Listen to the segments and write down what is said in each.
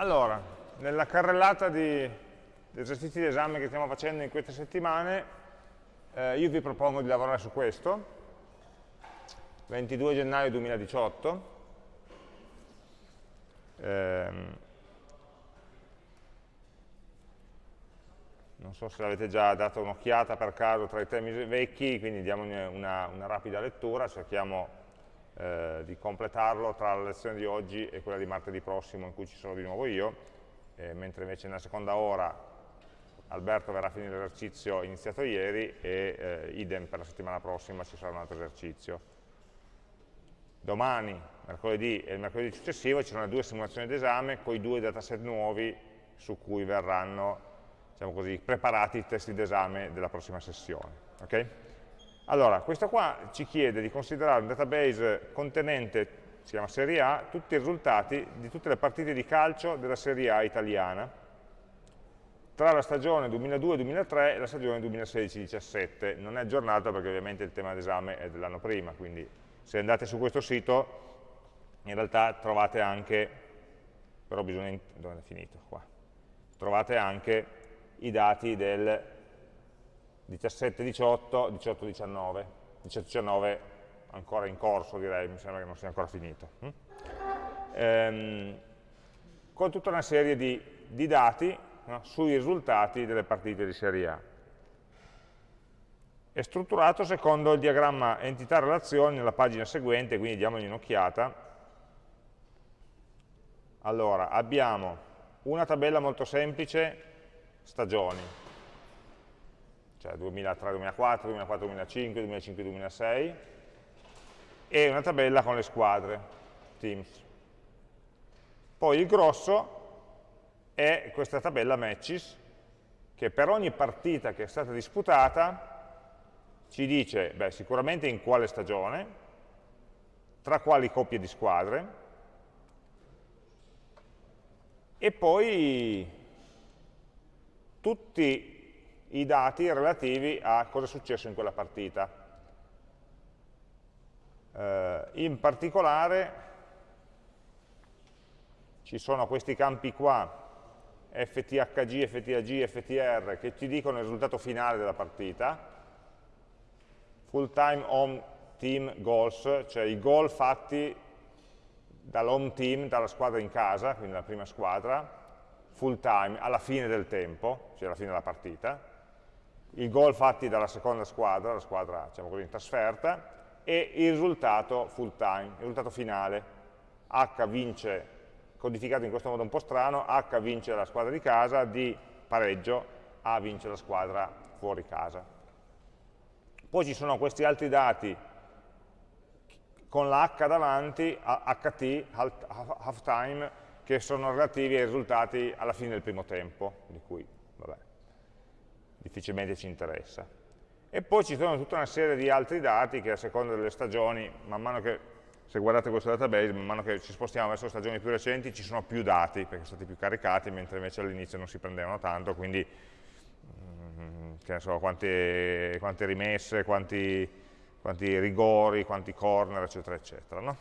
Allora, nella carrellata di esercizi di esame che stiamo facendo in queste settimane, eh, io vi propongo di lavorare su questo, 22 gennaio 2018. Ehm, non so se l'avete già dato un'occhiata per caso tra i temi vecchi, quindi diamo una, una rapida lettura, cerchiamo eh, di completarlo tra la lezione di oggi e quella di martedì prossimo in cui ci sono di nuovo io, eh, mentre invece nella seconda ora Alberto verrà a finire l'esercizio iniziato ieri e eh, idem per la settimana prossima ci sarà un altro esercizio. Domani, mercoledì e il mercoledì successivo ci saranno due simulazioni d'esame con i due dataset nuovi su cui verranno diciamo così, preparati i testi d'esame della prossima sessione. Okay? Allora, questo qua ci chiede di considerare un database contenente, si chiama Serie A, tutti i risultati di tutte le partite di calcio della Serie A italiana, tra la stagione 2002-2003 e la stagione 2016-17. Non è aggiornato perché ovviamente il tema d'esame è dell'anno prima, quindi se andate su questo sito in realtà trovate anche, però bisogna, dove è finito? Qua. Trovate anche i dati del 17-18, 18-19, 18-19 ancora in corso direi, mi sembra che non sia ancora finito. Hm? Ehm, con tutta una serie di, di dati no, sui risultati delle partite di Serie A. È strutturato secondo il diagramma entità-relazioni nella pagina seguente, quindi diamogli un'occhiata. Allora, abbiamo una tabella molto semplice, stagioni, cioè 2003-2004, 2004-2005, 2005-2006, e una tabella con le squadre, teams. Poi il grosso è questa tabella matches, che per ogni partita che è stata disputata ci dice beh, sicuramente in quale stagione, tra quali coppie di squadre, e poi tutti i dati relativi a cosa è successo in quella partita. Eh, in particolare ci sono questi campi qua, FTHG, FTAG, FTR, che ci dicono il risultato finale della partita, full time home team goals, cioè i gol fatti dall'home team, dalla squadra in casa, quindi la prima squadra, full time, alla fine del tempo, cioè alla fine della partita, i gol fatti dalla seconda squadra, la squadra diciamo così, in trasferta, e il risultato full time, il risultato finale. H vince, codificato in questo modo un po' strano, H vince la squadra di casa, D pareggio, A vince la squadra fuori casa. Poi ci sono questi altri dati con la H davanti, HT, half time, che sono relativi ai risultati alla fine del primo tempo, di cui, vabbè, difficilmente ci interessa. E poi ci sono tutta una serie di altri dati che a seconda delle stagioni, man mano che, se guardate questo database, man mano che ci spostiamo verso stagioni più recenti ci sono più dati, perché sono stati più caricati, mentre invece all'inizio non si prendevano tanto, quindi mm, che ne so, quante, quante rimesse, quanti, quanti, rigori, quanti corner, eccetera, eccetera. No?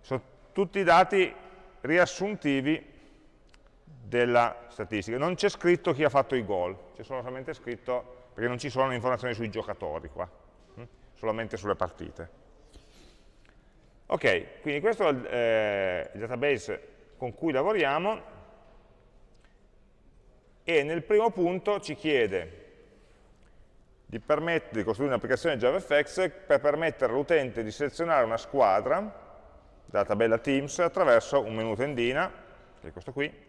Sono tutti dati riassuntivi della statistica. Non c'è scritto chi ha fatto i gol, c'è solamente scritto, perché non ci sono informazioni sui giocatori qua, hm? solamente sulle partite. Ok, quindi questo è il, eh, il database con cui lavoriamo e nel primo punto ci chiede di, di costruire un'applicazione JavaFX per permettere all'utente di selezionare una squadra dalla tabella Teams attraverso un menu tendina, che è questo qui,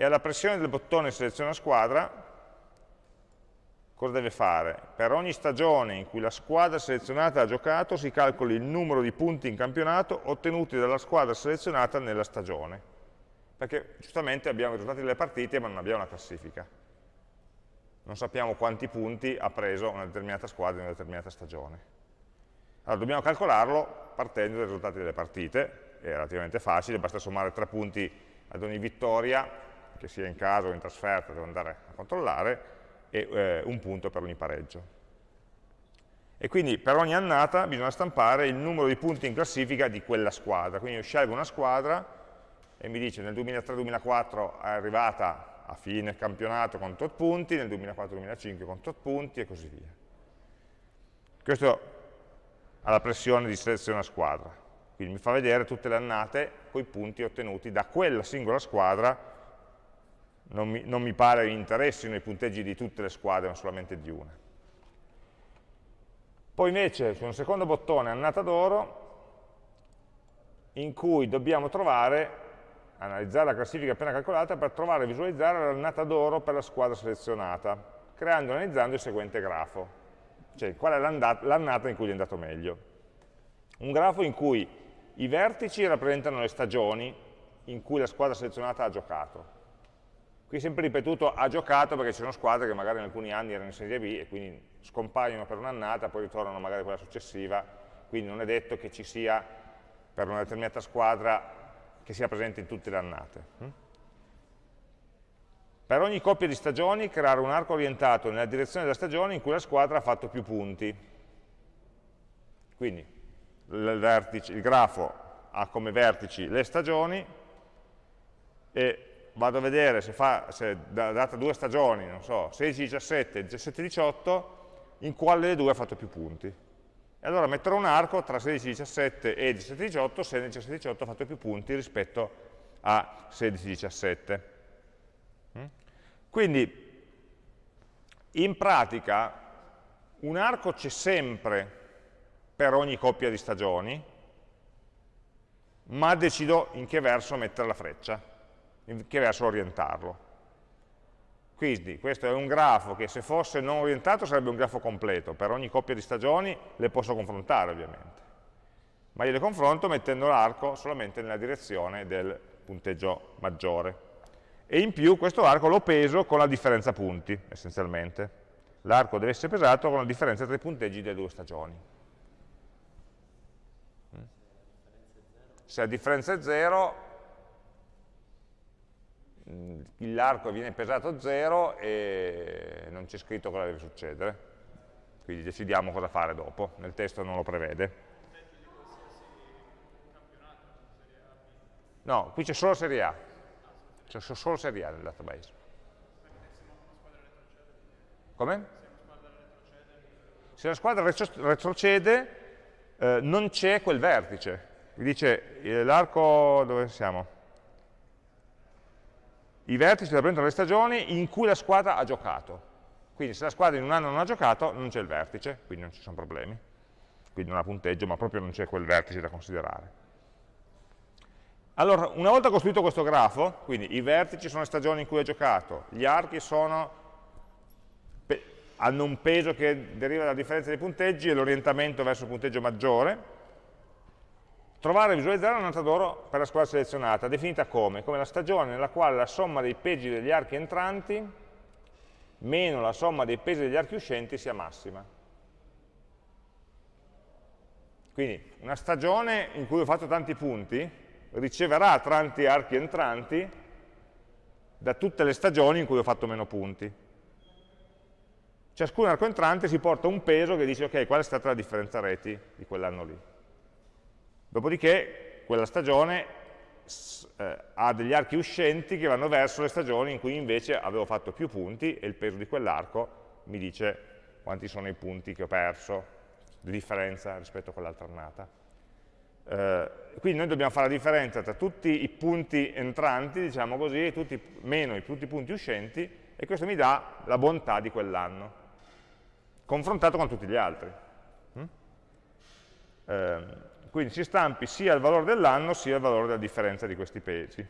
e alla pressione del bottone seleziona squadra, cosa deve fare? Per ogni stagione in cui la squadra selezionata ha giocato si calcoli il numero di punti in campionato ottenuti dalla squadra selezionata nella stagione. Perché giustamente abbiamo i risultati delle partite ma non abbiamo la classifica. Non sappiamo quanti punti ha preso una determinata squadra in una determinata stagione. Allora dobbiamo calcolarlo partendo dai risultati delle partite, è relativamente facile, basta sommare tre punti ad ogni vittoria che sia in casa o in trasferta, devo andare a controllare, e eh, un punto per ogni pareggio. E quindi per ogni annata bisogna stampare il numero di punti in classifica di quella squadra. Quindi io scelgo una squadra e mi dice nel 2003-2004 è arrivata a fine campionato con tot punti, nel 2004-2005 con tot punti e così via. Questo ha la pressione di selezione a squadra, quindi mi fa vedere tutte le annate con i punti ottenuti da quella singola squadra, non mi, non mi pare interessino i punteggi di tutte le squadre, ma solamente di una. Poi invece c'è un secondo bottone, annata d'oro, in cui dobbiamo trovare, analizzare la classifica appena calcolata per trovare e visualizzare l'annata d'oro per la squadra selezionata, creando e analizzando il seguente grafo, cioè qual è l'annata in cui è andato meglio. Un grafo in cui i vertici rappresentano le stagioni in cui la squadra selezionata ha giocato. Qui sempre ripetuto ha giocato perché ci sono squadre che magari in alcuni anni erano in Serie B e quindi scompaiono per un'annata, poi ritornano magari quella successiva, quindi non è detto che ci sia per una determinata squadra che sia presente in tutte le annate. Hm? Per ogni coppia di stagioni creare un arco orientato nella direzione della stagione in cui la squadra ha fatto più punti. Quindi il grafo ha come vertici le stagioni e vado a vedere se, fa, se data due stagioni, non so, 16-17 17-18, in quale delle due ha fatto più punti. E allora metterò un arco tra 16-17 e 17-18 se nel 17-18 ha fatto più punti rispetto a 16-17. Mm? Quindi, in pratica, un arco c'è sempre per ogni coppia di stagioni, ma decido in che verso mettere la freccia, che verso orientarlo. Quindi questo è un grafo che se fosse non orientato sarebbe un grafo completo, per ogni coppia di stagioni le posso confrontare ovviamente, ma io le confronto mettendo l'arco solamente nella direzione del punteggio maggiore. E in più questo arco lo peso con la differenza punti, essenzialmente. L'arco deve essere pesato con la differenza tra i punteggi delle due stagioni. Se la differenza è 0, l'arco viene pesato 0 e non c'è scritto cosa deve succedere. Quindi decidiamo cosa fare dopo, nel testo non lo prevede. No, qui c'è solo Serie A, c'è solo Serie A nel database. Come? Se la squadra retrocede, eh, non c'è quel vertice. Vi dice eh, l'arco, dove siamo? I vertici rappresentano le stagioni in cui la squadra ha giocato. Quindi se la squadra in un anno non ha giocato, non c'è il vertice, quindi non ci sono problemi. Quindi non ha punteggio, ma proprio non c'è quel vertice da considerare. Allora, una volta costruito questo grafo, quindi i vertici sono le stagioni in cui ha giocato, gli archi sono, hanno un peso che deriva dalla differenza dei punteggi e l'orientamento verso il punteggio maggiore, Trovare e visualizzare la nota d'oro per la squadra selezionata, definita come? Come la stagione nella quale la somma dei pesi degli archi entranti meno la somma dei pesi degli archi uscenti sia massima. Quindi una stagione in cui ho fatto tanti punti riceverà tanti archi entranti da tutte le stagioni in cui ho fatto meno punti. Ciascun arco entrante si porta un peso che dice ok, qual è stata la differenza reti di quell'anno lì. Dopodiché quella stagione eh, ha degli archi uscenti che vanno verso le stagioni in cui invece avevo fatto più punti e il peso di quell'arco mi dice quanti sono i punti che ho perso di differenza rispetto a quell'altra annata. Eh, quindi noi dobbiamo fare la differenza tra tutti i punti entranti, diciamo così, tutti, meno tutti i punti uscenti, e questo mi dà la bontà di quell'anno, confrontato con tutti gli altri. Mm? Eh, quindi si stampi sia il valore dell'anno sia il valore della differenza di questi pesi,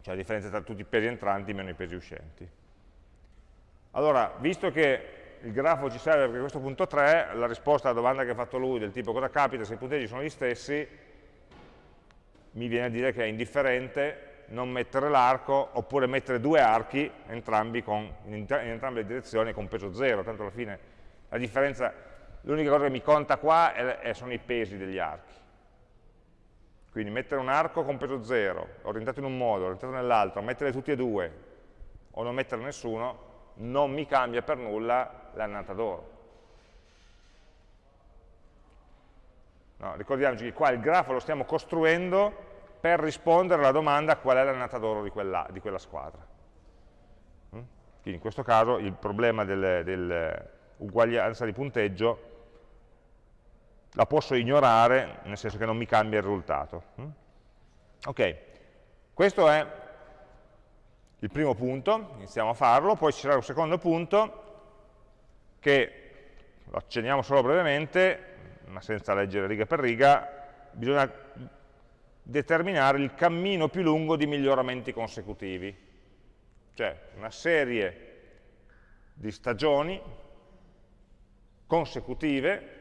cioè la differenza tra tutti i pesi entranti meno i pesi uscenti. Allora, visto che il grafo ci serve per questo punto 3, la risposta alla domanda che ha fatto lui del tipo cosa capita se i punteggi sono gli stessi, mi viene a dire che è indifferente non mettere l'arco oppure mettere due archi entrambi con, in, entrambe le direzioni con peso 0, tanto alla fine la differenza l'unica cosa che mi conta qua è, è, sono i pesi degli archi. Quindi mettere un arco con peso 0, orientato in un modo, orientato nell'altro, mettere tutti e due, o non mettere nessuno, non mi cambia per nulla l'annata d'oro. No, ricordiamoci che qua il grafo lo stiamo costruendo per rispondere alla domanda qual è l'annata d'oro di, di quella, squadra. Mm? Quindi in questo caso il problema dell'uguaglianza di punteggio la posso ignorare, nel senso che non mi cambia il risultato. Mm? Ok, questo è il primo punto, iniziamo a farlo, poi ci sarà un secondo punto che lo accenniamo solo brevemente, ma senza leggere riga per riga, bisogna determinare il cammino più lungo di miglioramenti consecutivi, cioè una serie di stagioni consecutive,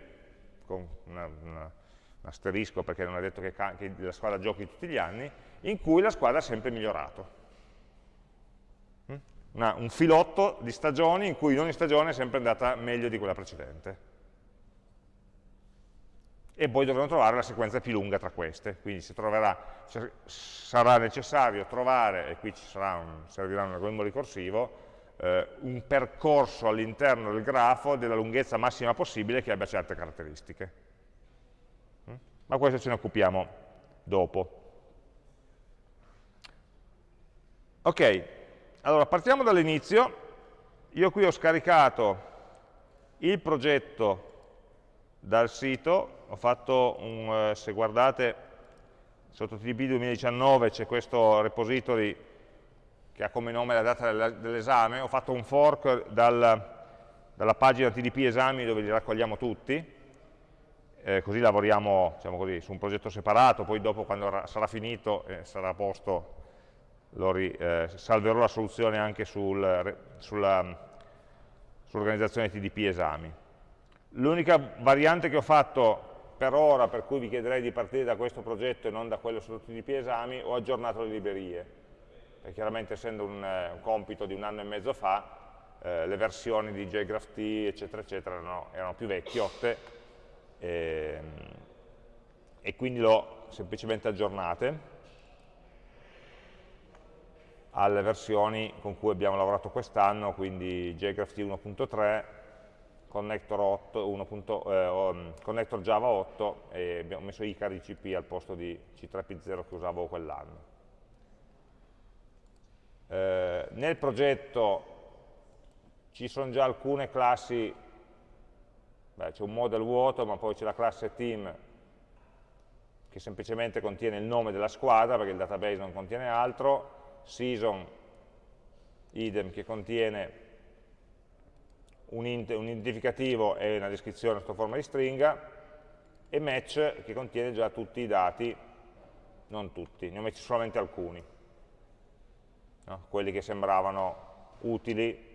con una, una, un asterisco perché non è detto che, che la squadra giochi tutti gli anni, in cui la squadra ha sempre migliorato. Mm? Una, un filotto di stagioni in cui ogni stagione è sempre andata meglio di quella precedente e poi dovremo trovare la sequenza più lunga tra queste, quindi si troverà, sarà necessario trovare, e qui ci un, servirà un algoritmo ricorsivo, eh, un percorso all'interno del grafo della lunghezza massima possibile che abbia certe caratteristiche. Mm? Ma questo ce ne occupiamo dopo. Ok, allora partiamo dall'inizio. Io qui ho scaricato il progetto dal sito, ho fatto un, eh, se guardate sotto TDP 2019 c'è questo repository che ha come nome la data dell'esame, ho fatto un fork dal, dalla pagina TDP esami dove li raccogliamo tutti, eh, così lavoriamo diciamo così, su un progetto separato, poi dopo quando sarà finito e eh, sarà a posto ri, eh, salverò la soluzione anche sul, sull'organizzazione sull TDP esami. L'unica variante che ho fatto per ora, per cui vi chiederei di partire da questo progetto e non da quello su TDP esami, ho aggiornato le librerie. E chiaramente essendo un, eh, un, compito di un anno e mezzo fa, eh, le versioni di JGraphT, eccetera, eccetera, no, erano più vecchiotte e, ehm, e quindi l'ho semplicemente aggiornate alle versioni con cui abbiamo lavorato quest'anno, quindi JGraphT 1.3, connector, 8, 1. Eh, um, connector Java 8 e abbiamo messo Icari CP al posto di C3P0 che usavo quell'anno. Eh, nel progetto ci sono già alcune classi, c'è un model vuoto, ma poi c'è la classe team che semplicemente contiene il nome della squadra, perché il database non contiene altro, season, idem, che contiene un, identificativo e una descrizione sotto forma di stringa, e match che contiene già tutti i dati, non tutti, ne ho messi solamente alcuni, no? quelli che sembravano utili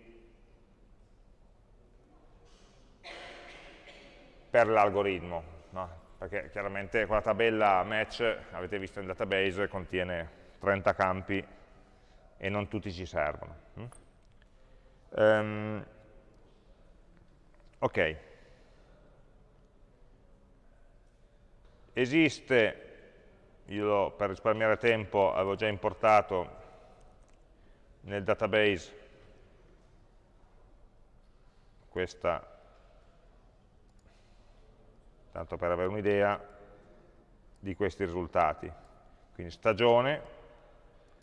per l'algoritmo, no? perché chiaramente quella tabella match, avete visto nel database, contiene 30 campi e non tutti ci servono. Um, Ok. Esiste, io per risparmiare tempo avevo già importato nel database questa, tanto per avere un'idea di questi risultati. Quindi stagione,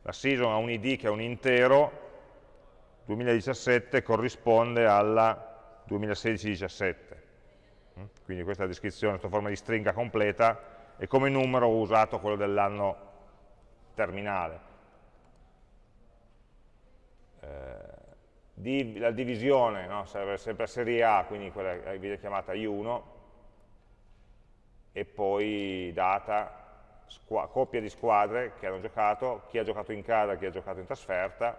la season ha un id che è un intero, 2017 corrisponde alla 2016-17. Mm? Quindi questa è la descrizione sotto forma di stringa completa e come numero ho usato quello dell'anno terminale. Eh, la divisione no? serve sempre a serie A, quindi quella viene chiamata I1, e poi data, coppia di squadre che hanno giocato, chi ha giocato in casa chi ha giocato in trasferta,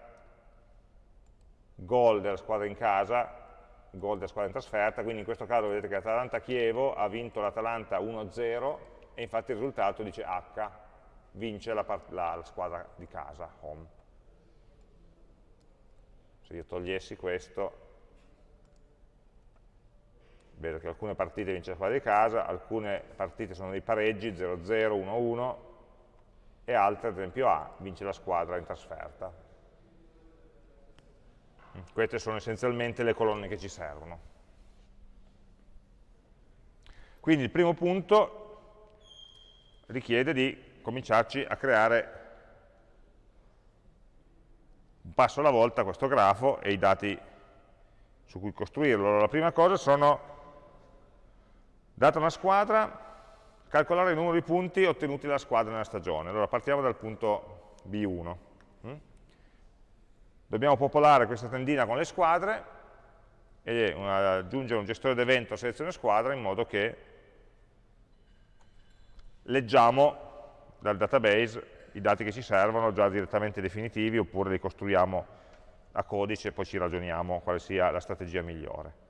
gol della squadra in casa, gol della squadra in trasferta, quindi in questo caso vedete che Atalanta-Chievo ha vinto l'Atalanta 1-0 e infatti il risultato dice H, vince la, la, la, squadra di casa, home. Se io togliessi questo, vedo che alcune partite vince la di casa, alcune partite sono dei pareggi, 0-0, 1-1, e altre, ad esempio A, vince la squadra in trasferta. Queste sono essenzialmente le colonne che ci servono. Quindi il primo punto richiede di cominciarci a creare un passo alla volta questo grafo e i dati su cui costruirlo. Allora, la prima cosa sono, data una squadra, calcolare il numero di punti ottenuti dalla squadra nella stagione. Allora partiamo dal punto B1. Mm? Dobbiamo popolare questa tendina con le squadre e aggiungere un gestore d'evento a selezione squadra in modo che leggiamo dal database i dati che ci servono già direttamente definitivi oppure li costruiamo a codice e poi ci ragioniamo quale sia la strategia migliore.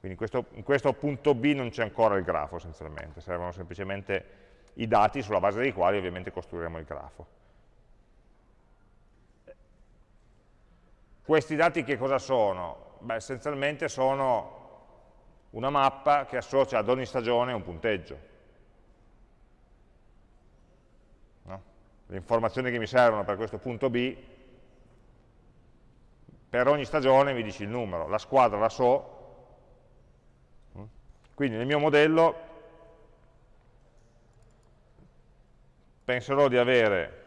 Quindi in questo, in questo punto B non c'è ancora il grafo essenzialmente, servono semplicemente i dati sulla base dei quali ovviamente costruiremo il grafo. Questi dati che cosa sono? Beh, essenzialmente sono una mappa che associa ad ogni stagione un punteggio. Le informazioni che mi servono per questo punto B, per ogni stagione mi dice il numero, la squadra la so, quindi nel mio modello penserò di avere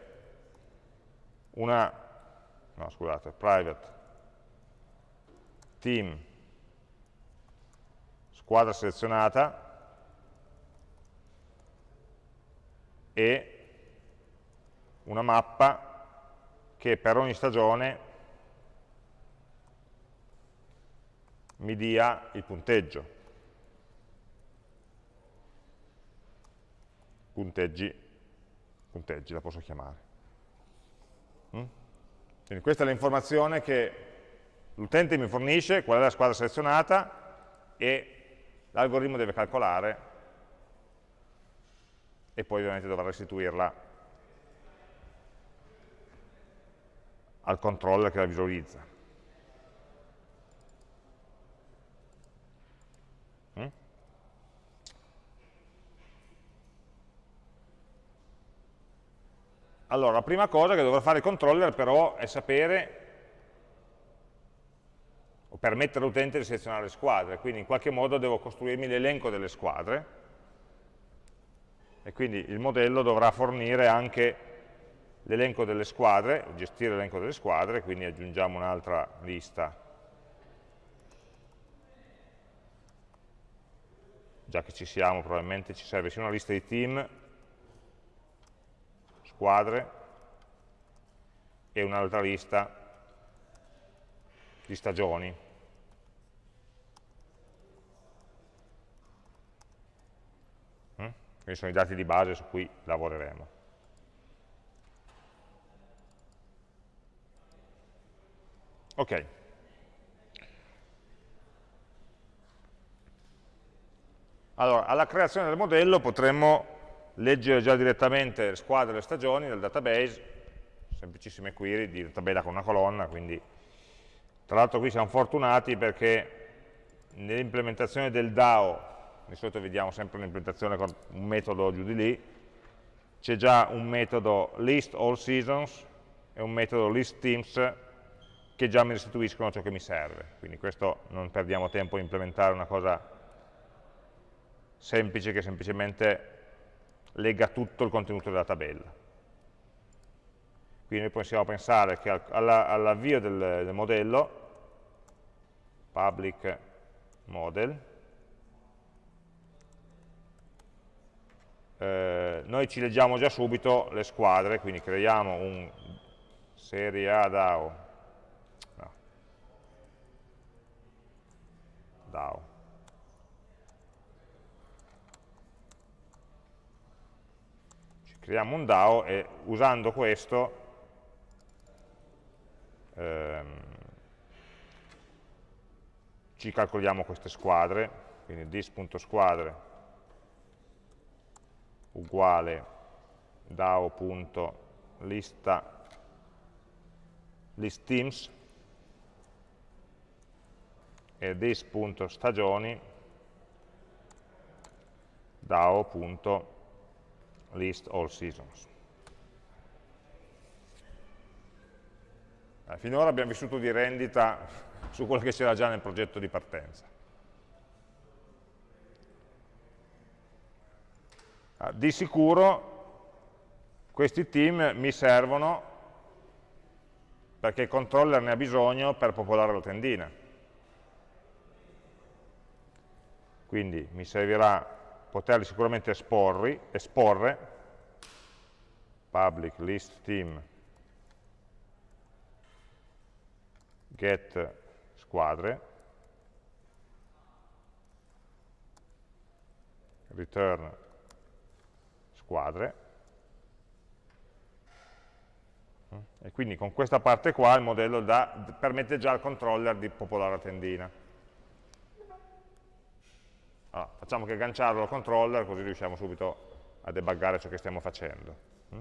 una, no scusate, private team squadra selezionata e una mappa che per ogni stagione mi dia il punteggio. Punteggi, punteggi la posso chiamare. Mm? Quindi questa è l'informazione che l'utente mi fornisce, qual è la squadra selezionata e l'algoritmo deve calcolare e poi ovviamente dovrà restituirla al controller che la visualizza. Mm? Allora, la prima cosa che dovrà fare il controller però è sapere o permettere all'utente di selezionare le squadre, quindi in qualche modo devo costruirmi l'elenco delle squadre e quindi il modello dovrà fornire anche l'elenco delle squadre, gestire l'elenco delle squadre, quindi aggiungiamo un'altra lista, già che ci siamo probabilmente ci serve sia una lista di team, squadre, e un'altra lista di stagioni. Mm? Questi sono i dati di base su cui lavoreremo. Ok. Allora, alla creazione del modello potremmo leggere già direttamente le squadre e le stagioni del database, semplicissime query di tabella con una colonna, quindi tra l'altro qui siamo fortunati perché nell'implementazione del DAO, di solito vediamo sempre un'implementazione con un metodo giù di lì, c'è già un metodo list all seasons e un metodo list teams che già mi restituiscono ciò che mi serve. Quindi questo non perdiamo tempo a implementare una cosa semplice che semplicemente lega tutto il contenuto della tabella. Quindi noi possiamo pensare che all'avvio del, del modello, public model, eh, noi ci leggiamo già subito le squadre, quindi creiamo un serie A DAO DAO. Ci creiamo un DAO e usando questo ehm, ci calcoliamo queste squadre, quindi dis.squadre uguale DAO.lista list e this.stagioni DAO.list. Eh, finora abbiamo vissuto di rendita su quello che c'era già nel progetto di partenza. Ah, di sicuro questi team mi servono perché il controller ne ha bisogno per popolare la tendina. Quindi mi servirà poterli sicuramente esporri, esporre, public list team. Get squadre, return squadre, e quindi con questa parte qua il modello da, permette già al controller di popolare la tendina. Allora, facciamo che agganciarlo al controller così riusciamo subito a debuggare ciò che stiamo facendo. Mm?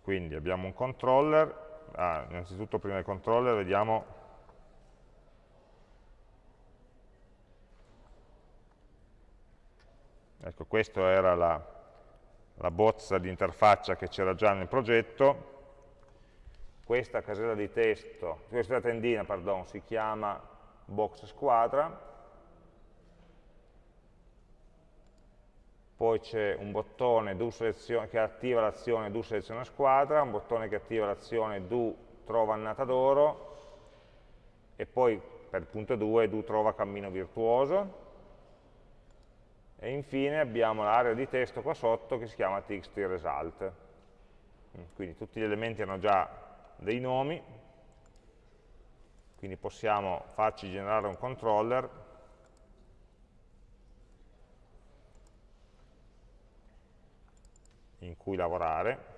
Quindi abbiamo un controller, ah, innanzitutto prima del controller vediamo Ecco, questa era la, la bozza di interfaccia che c'era già nel progetto. Questa casella di testo, questa tendina, pardon, si chiama box squadra. Poi c'è un bottone che attiva l'azione do seleziona squadra, un bottone che attiva l'azione do trova annata d'oro e poi per punto 2 do trova cammino virtuoso e infine abbiamo l'area di testo qua sotto che si chiama txt result. Quindi tutti gli elementi hanno già dei nomi, quindi possiamo farci generare un controller in cui lavorare.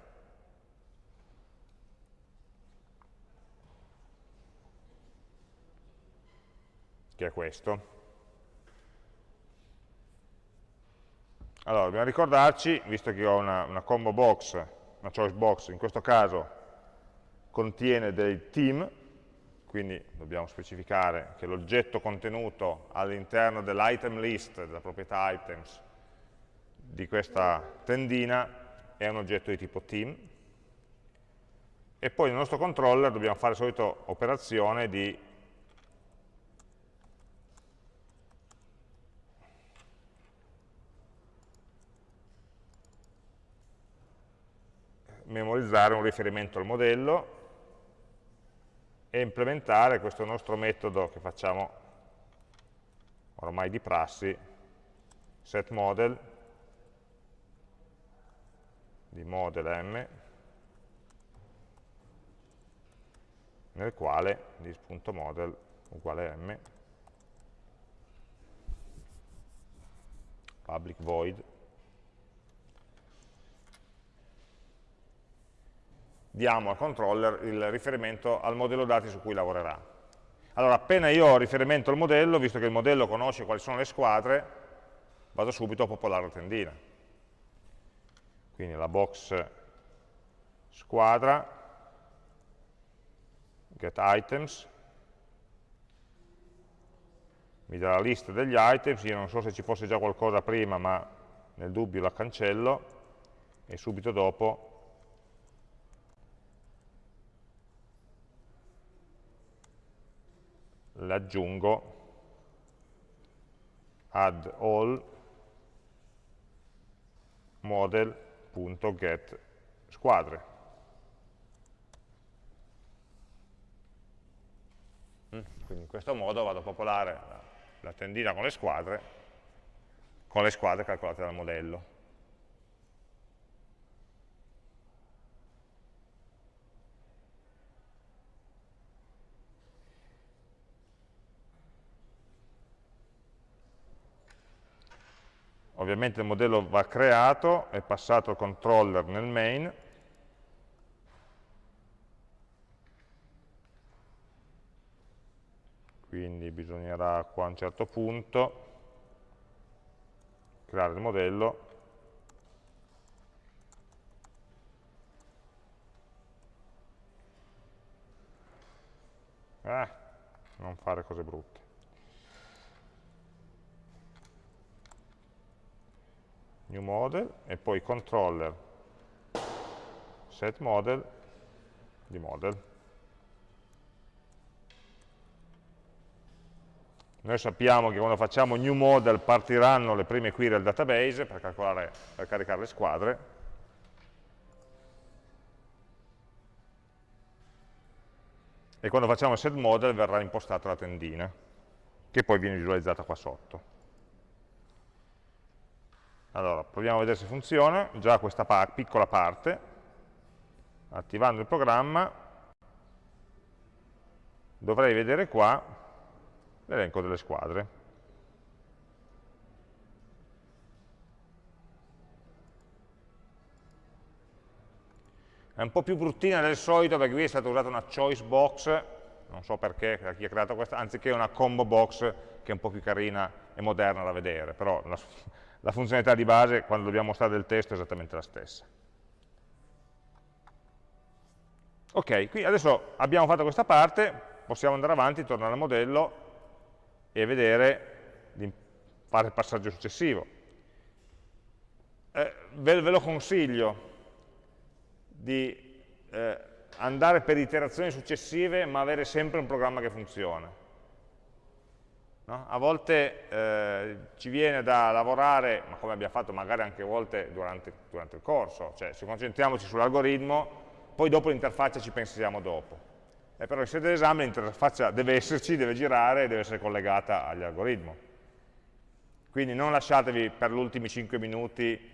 che è questo. Allora, dobbiamo ricordarci, visto che ho una, una combo box, una choice box, in questo caso contiene dei team, quindi dobbiamo specificare che l'oggetto contenuto all'interno dell'item list, della proprietà items, di questa tendina è un oggetto di tipo team, e poi nel nostro controller dobbiamo fare la solita operazione di memorizzare un riferimento al modello e implementare questo nostro metodo che facciamo ormai di prassi, setModel di model m, nel quale dis.model uguale m, public void diamo al controller il riferimento al modello dati su cui lavorerà. Allora, appena io ho riferimento al modello, visto che il modello conosce quali sono le squadre, vado subito a popolare la tendina. Quindi la box squadra, get items, mi dà la lista degli items, io non so se ci fosse già qualcosa prima, ma nel dubbio la cancello, e subito dopo l'aggiungo add all model.get squadre. Mm, quindi in questo modo vado a popolare la, la tendina con le squadre, con le squadre calcolate dal modello. Ovviamente il modello va creato, è passato al controller nel main, quindi bisognerà qua a un certo punto creare il modello. Eh, non fare cose brutte new model e poi controller set model di model Noi sappiamo che quando facciamo new model partiranno le prime query al database per, calcolare, per caricare le squadre. E quando facciamo set model verrà impostata la tendina, che poi viene visualizzata qua sotto. Allora, proviamo a vedere se funziona, già questa pa piccola parte, attivando il programma, dovrei vedere qua l'elenco delle squadre. È un po' più bruttina del solito perché qui è stata usata una choice box, non so perché, chi ha creato questa, anziché una combo box che è un po' più carina e moderna da vedere, però la, la funzionalità di base quando dobbiamo mostrare del testo è esattamente la stessa. Ok, qui adesso abbiamo fatto questa parte, possiamo andare avanti, tornare al modello e vedere di fare il passaggio successivo. Eh, ve, ve, lo consiglio di eh, andare per iterazioni successive ma avere sempre un programma che funziona. No? A volte eh, ci viene da lavorare, ma come abbiamo fatto magari anche a volte durante, durante il corso, cioè se concentriamoci sull'algoritmo, poi dopo l'interfaccia ci pensiamo dopo eh, però in sede d'esame l'interfaccia deve esserci, deve girare e deve essere collegata agli algoritmi. Quindi non lasciatevi per gli ultimi 5 minuti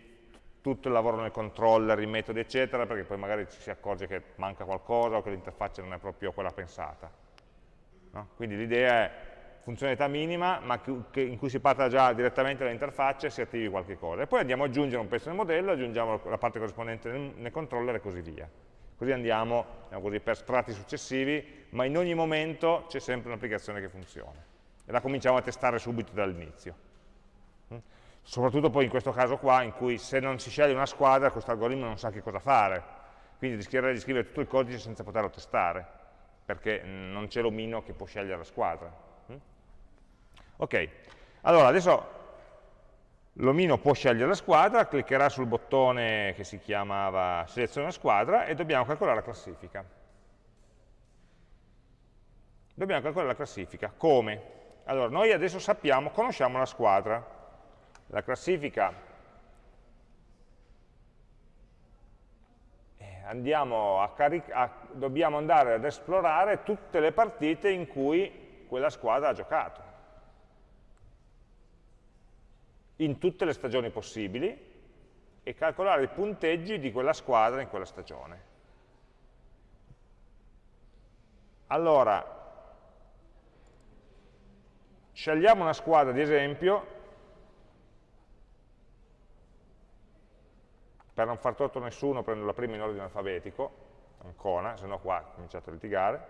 tutto il lavoro nel controller, i metodi, eccetera, perché poi magari ci si accorge che manca qualcosa o che l'interfaccia non è proprio quella pensata. No? Quindi l'idea è funzionalità minima, ma che, in cui si parta già direttamente dall'interfaccia e si attivi qualche cosa. E poi andiamo ad aggiungere un pezzo nel modello, aggiungiamo la parte corrispondente nel, nel controller e così via. Così andiamo diciamo così, per strati successivi, ma in ogni momento c'è sempre un'applicazione che funziona. E la cominciamo a testare subito dall'inizio. Mm? Soprattutto poi in questo caso qua, in cui se non si sceglie una squadra, questo algoritmo non sa che cosa fare. Quindi rischierei di scrivere tutto il codice senza poterlo testare, perché non c'è l'omino che può scegliere la squadra. Ok, allora adesso l'omino può scegliere la squadra, cliccherà sul bottone che si chiamava seleziona squadra e dobbiamo calcolare la classifica. Dobbiamo calcolare la classifica. Come? Allora, noi adesso sappiamo, conosciamo la squadra. La classifica andiamo a a, dobbiamo andare ad esplorare tutte le partite in cui quella squadra ha giocato in tutte le stagioni possibili e calcolare i punteggi di quella squadra in quella stagione. Allora, scegliamo una squadra di esempio, per non far torto a nessuno prendo la prima in ordine alfabetico, Ancona, se no qua cominciate a litigare,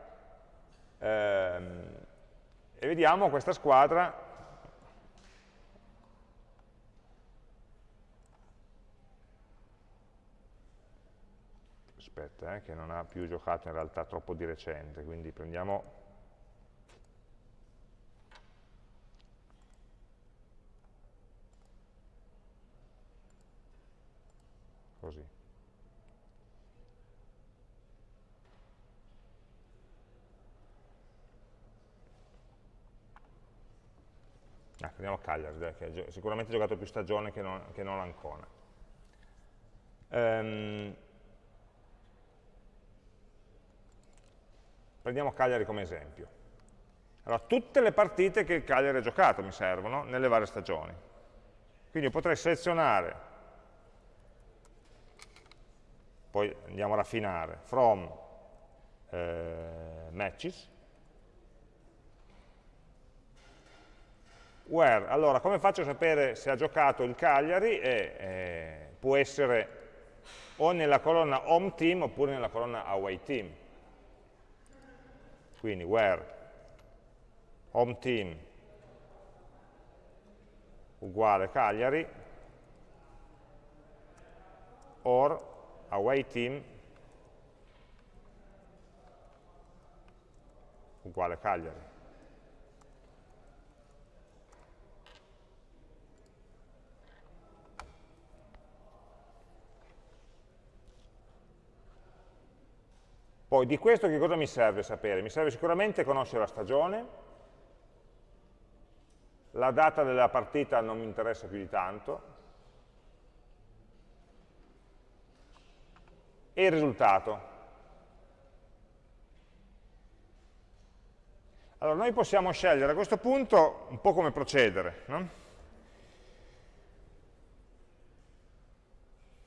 ehm, e vediamo questa squadra aspetta, eh, che non ha più giocato in realtà troppo di recente, quindi prendiamo così. Ah, prendiamo Cagliari, dai, che ha sicuramente giocato più stagione che non, che non l'Ancona. Um, Prendiamo Cagliari come esempio. Allora, tutte le partite che il Cagliari ha giocato mi servono nelle varie stagioni. Quindi io potrei selezionare, poi andiamo a raffinare, from eh, matches, where, allora come faccio a sapere se ha giocato il Cagliari? E, eh, può essere o nella colonna home team oppure nella colonna away team quindi where? Home team. Uguale Cagliari. Or away team. Uguale Cagliari. Poi di questo che cosa mi serve sapere? Mi serve sicuramente conoscere la stagione, la data della partita non mi interessa più di tanto, e il risultato. Allora, noi possiamo scegliere a questo punto un po' come procedere. No?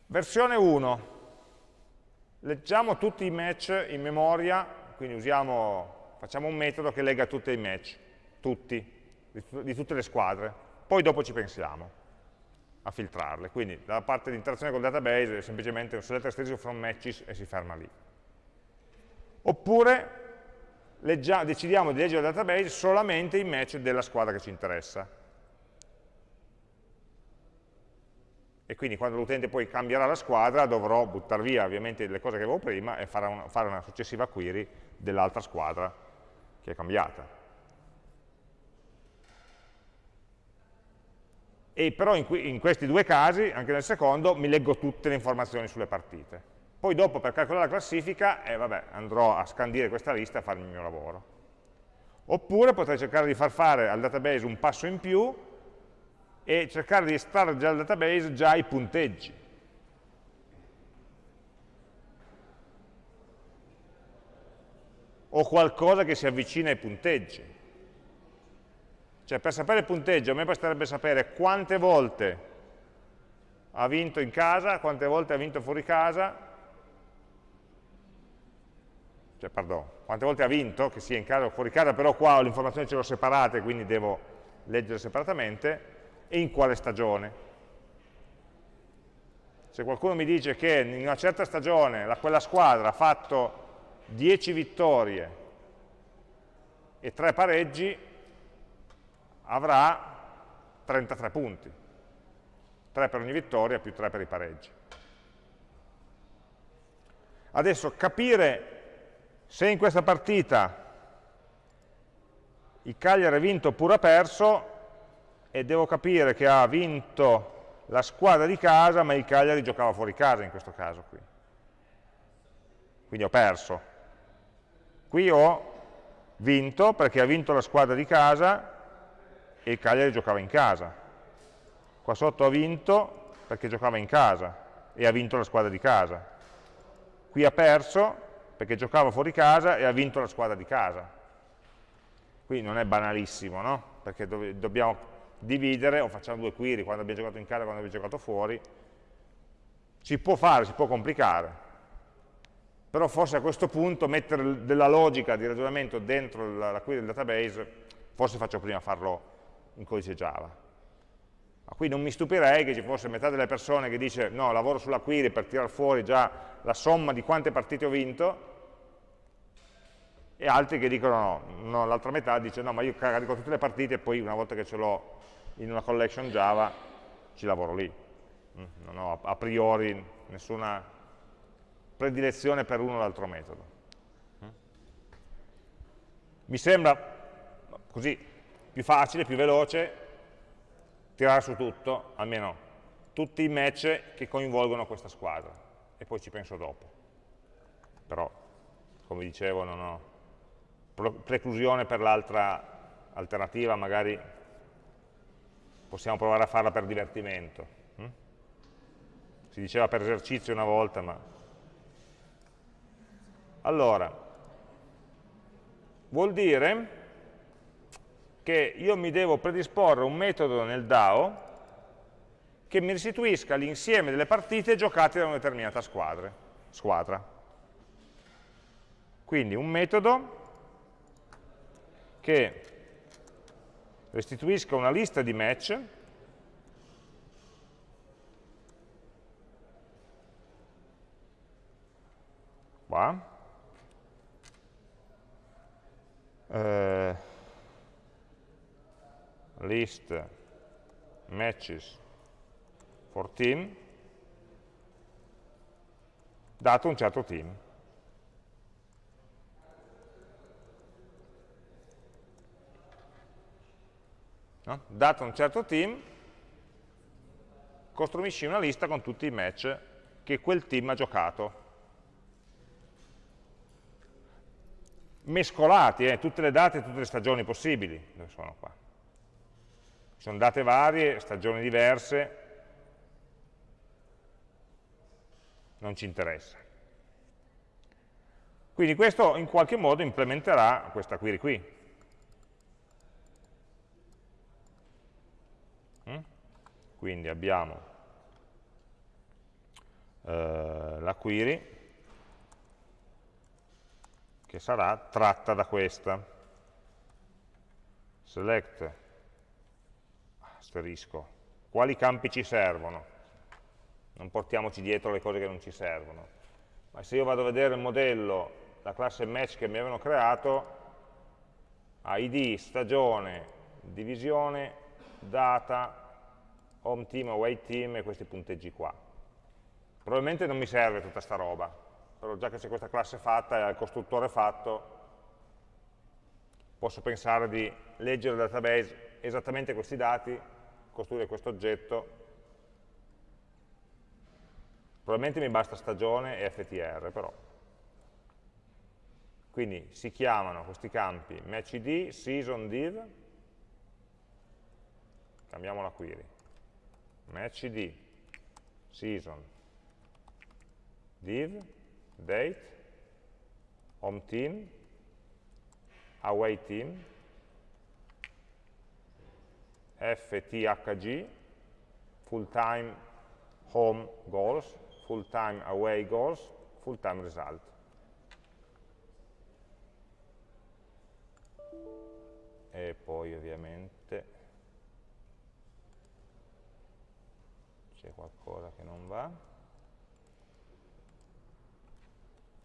Versione 1. Leggiamo tutti i match in memoria, quindi usiamo, facciamo un metodo che lega tutti i match, tutti, di, tutte le squadre. Poi dopo ci pensiamo a filtrarle. Quindi dalla parte di interazione col database è semplicemente un select restriction from matches e si ferma lì. Oppure leggia, decidiamo di leggere il database solamente i match della squadra che ci interessa. E quindi quando l'utente poi cambierà la squadra dovrò buttare via ovviamente le cose che avevo prima e fare una, fare una successiva query dell'altra squadra che è cambiata. e però in, in, questi due casi, anche nel secondo, mi leggo tutte le informazioni sulle partite. Poi dopo per calcolare la classifica, eh, vabbè, andrò a scandire questa lista e a fare il mio lavoro. Oppure potrei cercare di far fare al database un passo in più e cercare di estrarre dal database già i punteggi. O qualcosa che si avvicina ai punteggi. Cioè per sapere il punteggio a me basterebbe sapere quante volte ha vinto in casa, quante volte ha vinto fuori casa, cioè pardon, quante volte ha vinto, che sia in casa o fuori casa, però qua le informazioni ce le ho separate, quindi devo leggere separatamente, e in quale stagione. Se qualcuno mi dice che in una certa stagione la, quella squadra ha fatto 10 vittorie e 3 pareggi, avrà 33 punti, 3 per ogni vittoria più 3 per i pareggi. Adesso capire se in questa partita il Cagliari ha vinto oppure ha perso e devo capire che ha vinto la squadra di casa ma il Cagliari giocava fuori casa in questo caso qui. Quindi ho perso. Qui ho vinto perché ha vinto la squadra di casa e il Cagliari giocava in casa. Qua sotto ha vinto perché giocava in casa e ha vinto la squadra di casa. Qui ha perso perché giocava fuori casa e ha vinto la squadra di casa. Qui non è banalissimo, no? Perché do dobbiamo dividere o facciamo due query quando abbiamo giocato in casa e quando abbiamo giocato fuori. Si può fare, si può complicare, però forse a questo punto mettere della logica di ragionamento dentro la, la query del database, forse faccio prima farlo in codice Java. Ma qui non mi stupirei che ci fosse metà delle persone che dice no, lavoro sulla query per tirare fuori già la somma di quante partite ho vinto, e altri che dicono no, no l'altra metà dice no, ma io carico tutte le partite e poi una volta che ce l'ho in una collection Java ci lavoro lì. Mm, non ho a priori nessuna predilezione per uno o l'altro metodo. Mm. Mi sembra così più facile, più veloce tirare su tutto, almeno tutti i match che coinvolgono questa squadra e poi ci penso dopo. Però, come dicevo, non ho preclusione per l'altra alternativa, magari possiamo provare a farla per divertimento. Hm? Si diceva per esercizio una volta, ma... Allora, vuol dire che io mi devo predisporre un metodo nel DAO che mi restituisca l'insieme delle partite giocate da una determinata squadra. squadra. Quindi un metodo che restituisca una lista di match. Qua. Eh, list matches for team dato un certo team. No? Dato un certo team, costruisci una lista con tutti i match che quel team ha giocato. Mescolati, eh, tutte le date e tutte le stagioni possibili, dove sono qua. sono date varie, stagioni diverse, non ci interessa. Quindi questo in qualche modo implementerà questa query qui. Quindi abbiamo eh, la query che sarà tratta da questa. Select, asterisco, quali campi ci servono? Non portiamoci dietro le cose che non ci servono. Ma se io vado a vedere il modello la classe match che mi avevano creato id, stagione, divisione, data, home team, away team e questi punteggi qua. Probabilmente non mi serve tutta sta roba, però già che c'è questa classe fatta e il costruttore fatto, posso pensare di leggere dal database esattamente questi dati, costruire questo oggetto, probabilmente mi basta stagione e ftr, però. Quindi si chiamano questi campi matchid, season, div, cambiamo la query, matchid, season, div, date, home team, away team, fthg, full time home goals, full time away goals, full time result. e poi ovviamente c'è qualcosa che non va.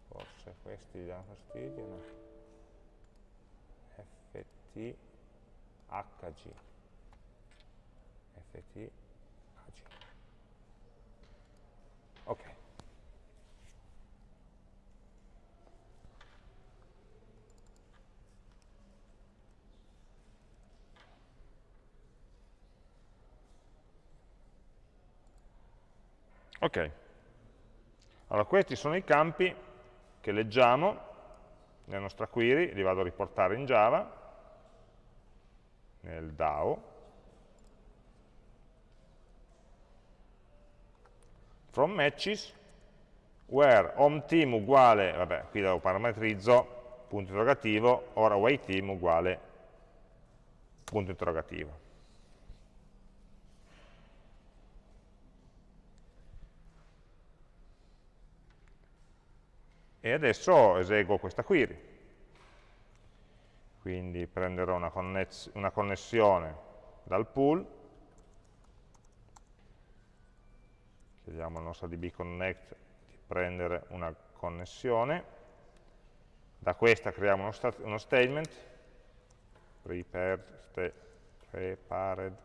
Forse questi danno fastidio no? ft hg ft hg ok Ok, allora questi sono i campi che leggiamo nella nostra query, li vado a riportare in Java, nel DAO, from matches, where home team uguale, vabbè, qui lo parametrizzo, punto interrogativo, ora away team uguale punto interrogativo. E adesso eseguo questa query. Quindi prenderò una, una connessione dal pool, chiediamo al nostro db connect di prendere una connessione, da questa creiamo uno, sta uno statement, prepared, sta prepared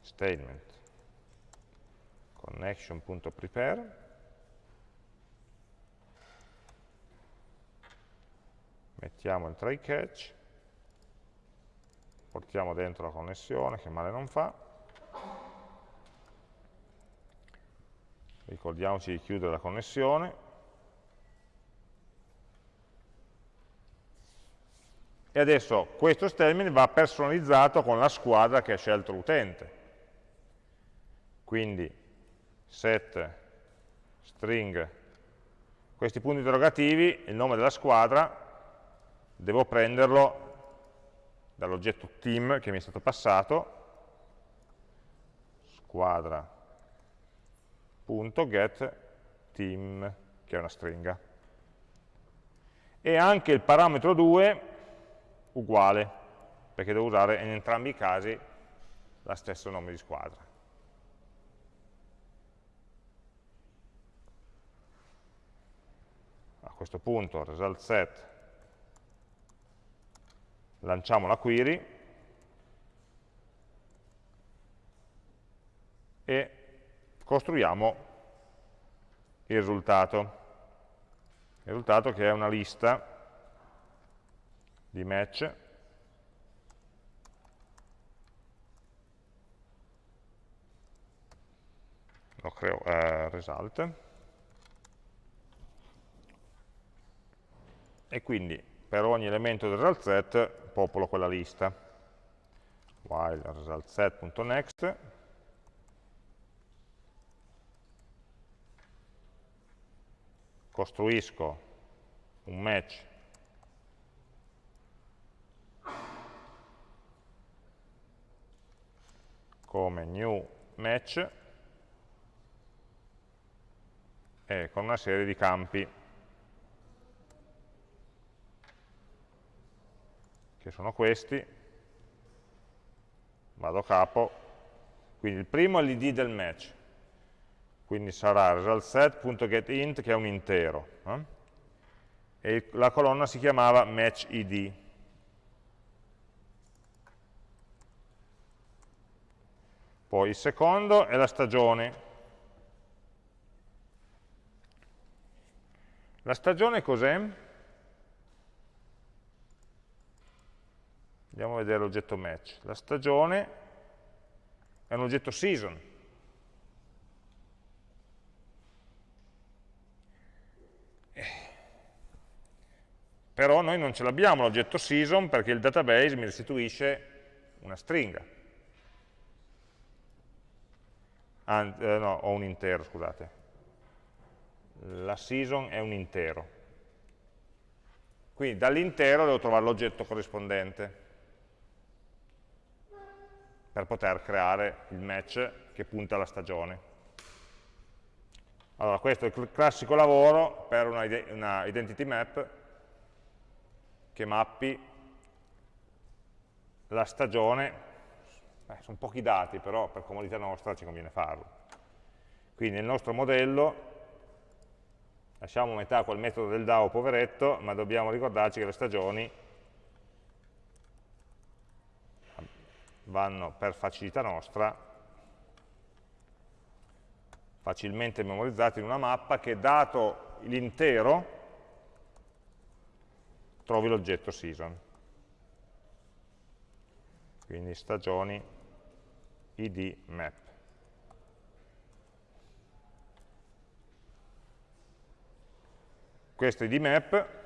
statement. Connection.prepare mettiamo il try catch, portiamo dentro la connessione, che male non fa, ricordiamoci di chiudere la connessione, e adesso questo statement va personalizzato con la squadra che ha scelto l'utente. Quindi set string questi punti interrogativi, il nome della squadra, devo prenderlo dall'oggetto team che mi è stato passato, squadra.get team, che è una stringa. E anche il parametro 2 uguale, perché devo usare in entrambi i casi lo stesso nome di squadra. A questo punto result set lanciamo la query e costruiamo il risultato. Il risultato che è una lista di match lo creo eh, result e quindi per ogni elemento del result set popolo quella lista. while result set.next costruisco un match come new match e con una serie di campi che sono questi vado a capo quindi il primo è l'id del match quindi sarà resultSet.getInt che è un intero eh? e la colonna si chiamava matchID Poi il secondo è la stagione. La stagione cos'è? Andiamo a vedere l'oggetto match. La stagione è un oggetto season. Però noi non ce l'abbiamo l'oggetto season perché il database mi restituisce una stringa. ah, eh, no, ho un intero, scusate. La season è un intero. Quindi dall'intero devo trovare l'oggetto corrispondente per poter creare il match che punta alla stagione. Allora, questo è il classico lavoro per una, una identity map che mappi la stagione eh, sono pochi dati, però per comodità nostra ci conviene farlo. Quindi nel nostro modello lasciamo metà quel metodo del DAO poveretto, ma dobbiamo ricordarci che le stagioni vanno per facilità nostra facilmente memorizzate in una mappa che dato l'intero trovi l'oggetto season. Quindi stagioni id map. Questo id map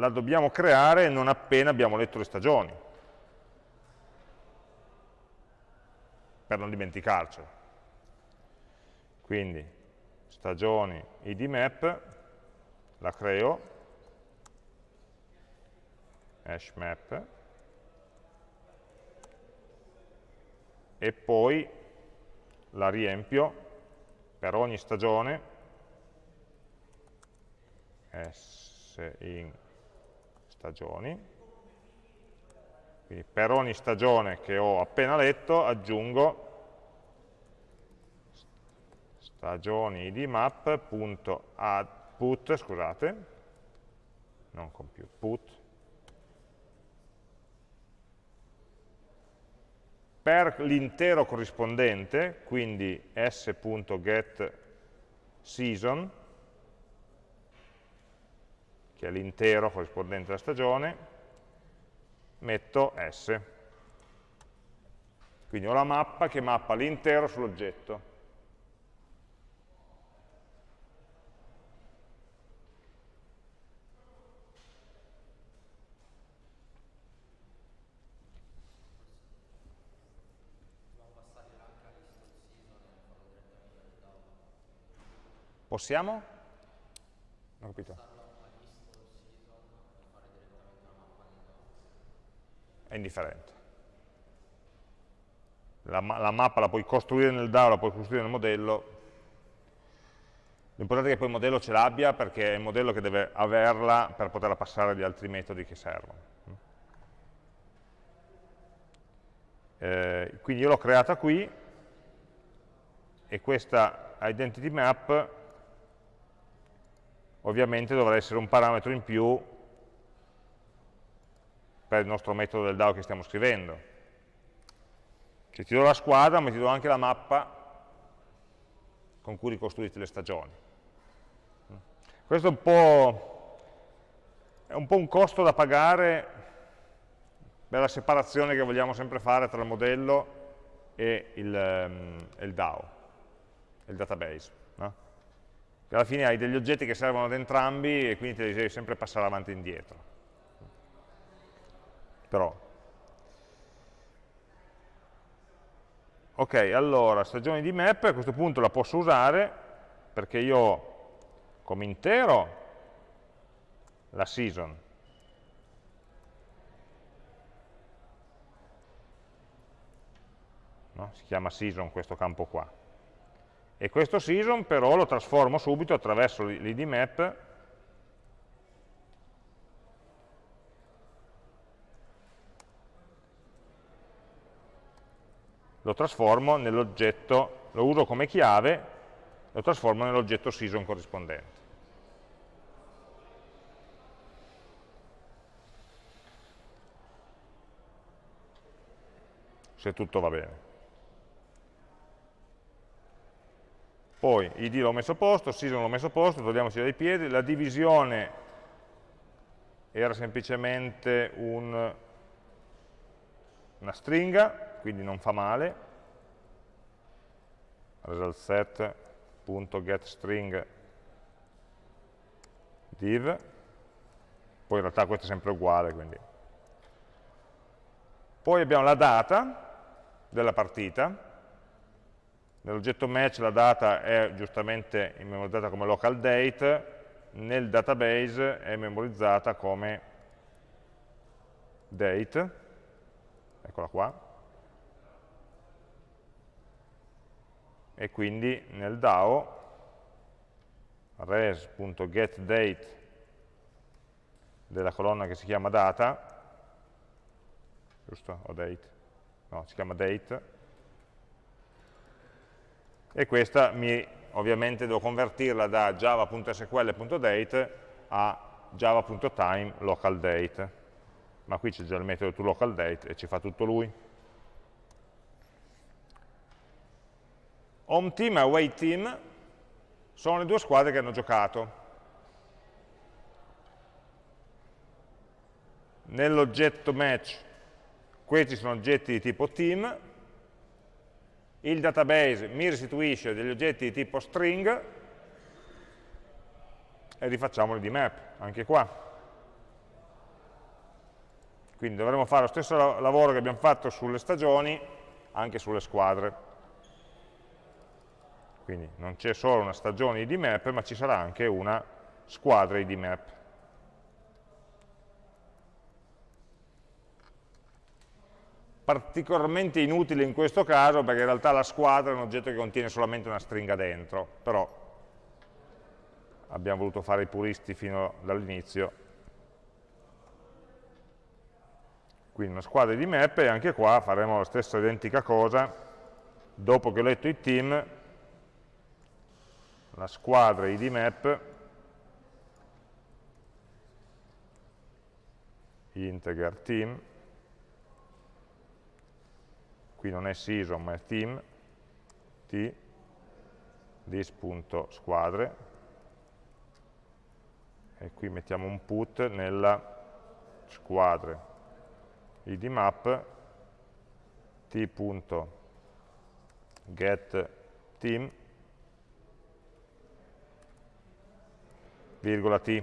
la dobbiamo creare non appena abbiamo letto le stagioni, per non dimenticarcelo. Quindi stagioni id map, la creo, hash map e poi la riempio per ogni stagione s in stagioni. Quindi per ogni stagione che ho appena letto aggiungo stagioni id map.add scusate non compute put. Per l'intero corrispondente, quindi s.getSeason, che è l'intero corrispondente alla stagione, metto s. Quindi ho la mappa che mappa l'intero sull'oggetto. Possiamo? Non ho capito. È indifferente. La, la, mappa la puoi costruire nel DAO, la puoi costruire nel modello. L'importante è che poi il modello ce l'abbia perché è il modello che deve averla per poterla passare agli altri metodi che servono. Eh, quindi io l'ho creata qui e questa identity map ovviamente dovrà essere un parametro in più per il nostro metodo del DAO che stiamo scrivendo. Cioè ti do la squadra, ma ti do anche la mappa con cui ricostruite le stagioni. Questo è un po', è un, po un costo da pagare per la separazione che vogliamo sempre fare tra il modello e il, um, il DAO, il database. No? alla fine hai degli oggetti che servono ad entrambi e quindi te li devi sempre passare avanti e indietro. Però. Ok, allora, stagione di map a questo punto la posso usare perché io come intero la season, no? si chiama season questo campo qua, e questo season però lo trasformo subito attraverso l'id lo trasformo nell'oggetto, lo uso come chiave, lo trasformo nell'oggetto season corrispondente. Se tutto va bene. Poi id l'ho messo a posto, season l'ho messo a posto, togliamoci dai piedi, la divisione era semplicemente un, una stringa, quindi non fa male, result set.getString div, poi in realtà questo è sempre uguale, quindi. Poi abbiamo la data della partita, nell'oggetto match la data è giustamente memorizzata come local date, nel database è memorizzata come date, eccola qua, e quindi nel DAO res.getDate della colonna che si chiama data, giusto? O date? No, si chiama date, e questa mi, ovviamente devo convertirla da java.sql.date a java.time localDate, ma qui c'è già il metodo toLocalDate e ci fa tutto lui. Home team e away team sono le due squadre che hanno giocato. Nell'oggetto match questi sono oggetti di tipo team, il database mi restituisce degli oggetti di tipo string e rifacciamoli di map, anche qua. Quindi dovremo fare lo stesso lavoro che abbiamo fatto sulle stagioni anche sulle squadre. Quindi non c'è solo una stagione ID map, ma ci sarà anche una squadra ID map. Particolarmente inutile in questo caso perché in realtà la squadra è un oggetto che contiene solamente una stringa dentro, però abbiamo voluto fare i puristi fino dall'inizio. Quindi una squadra ID map e anche qua faremo la stessa identica cosa, dopo che ho letto i team la squadra id map integer team. Qui non è season ma è team. T this.squadre e qui mettiamo un put nella squadre. Id map t.get team virgola t.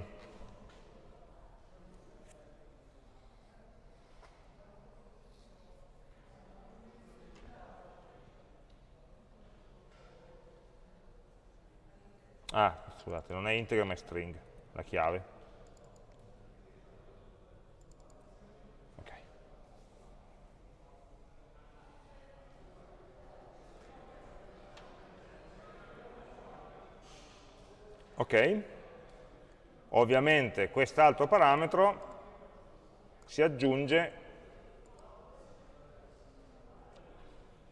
Ah, scusate, non è integer ma è string, la chiave. Ok. Ok. Ovviamente quest'altro parametro si aggiunge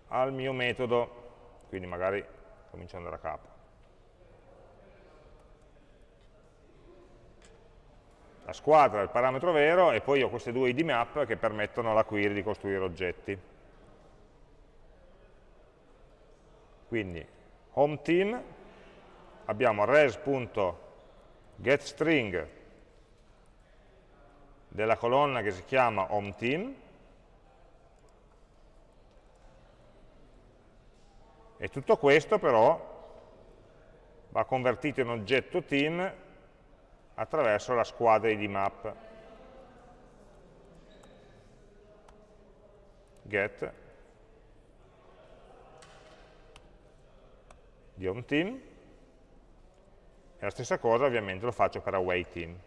al mio metodo, quindi magari cominciando da capo. La squadra è il parametro vero e poi ho queste due id map che permettono alla query di costruire oggetti. Quindi home team abbiamo res.team getString della colonna che si chiama homeTeam e tutto questo però va convertito in oggetto team attraverso la squadra id map. get di home team e la stessa cosa ovviamente lo faccio per away team.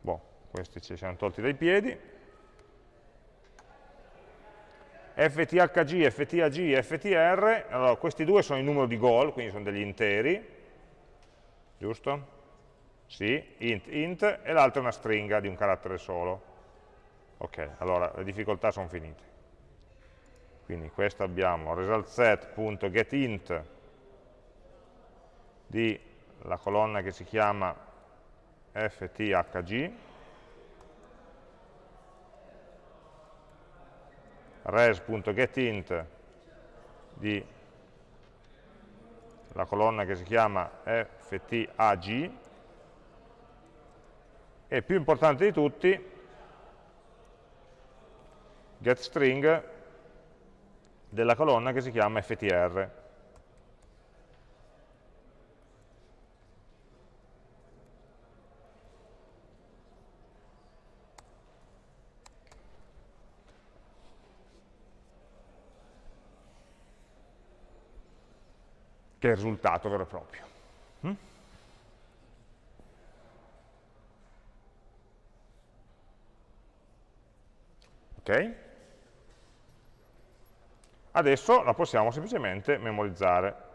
Boh, questi ci siamo tolti dai piedi. FTHG, FTAG, FTR, allora questi due sono il numero di goal, quindi sono degli interi, giusto? Sì, int, int, e l'altro è una stringa di un carattere solo. Ok, allora le difficoltà sono finite. Quindi questo abbiamo resultSet.getInt di la colonna che si chiama fthg, res.getInt di la colonna che si chiama ftag e più importante di tutti getString della colonna che si chiama ftr che è il risultato vero e proprio. Mm? Adesso la possiamo semplicemente memorizzare.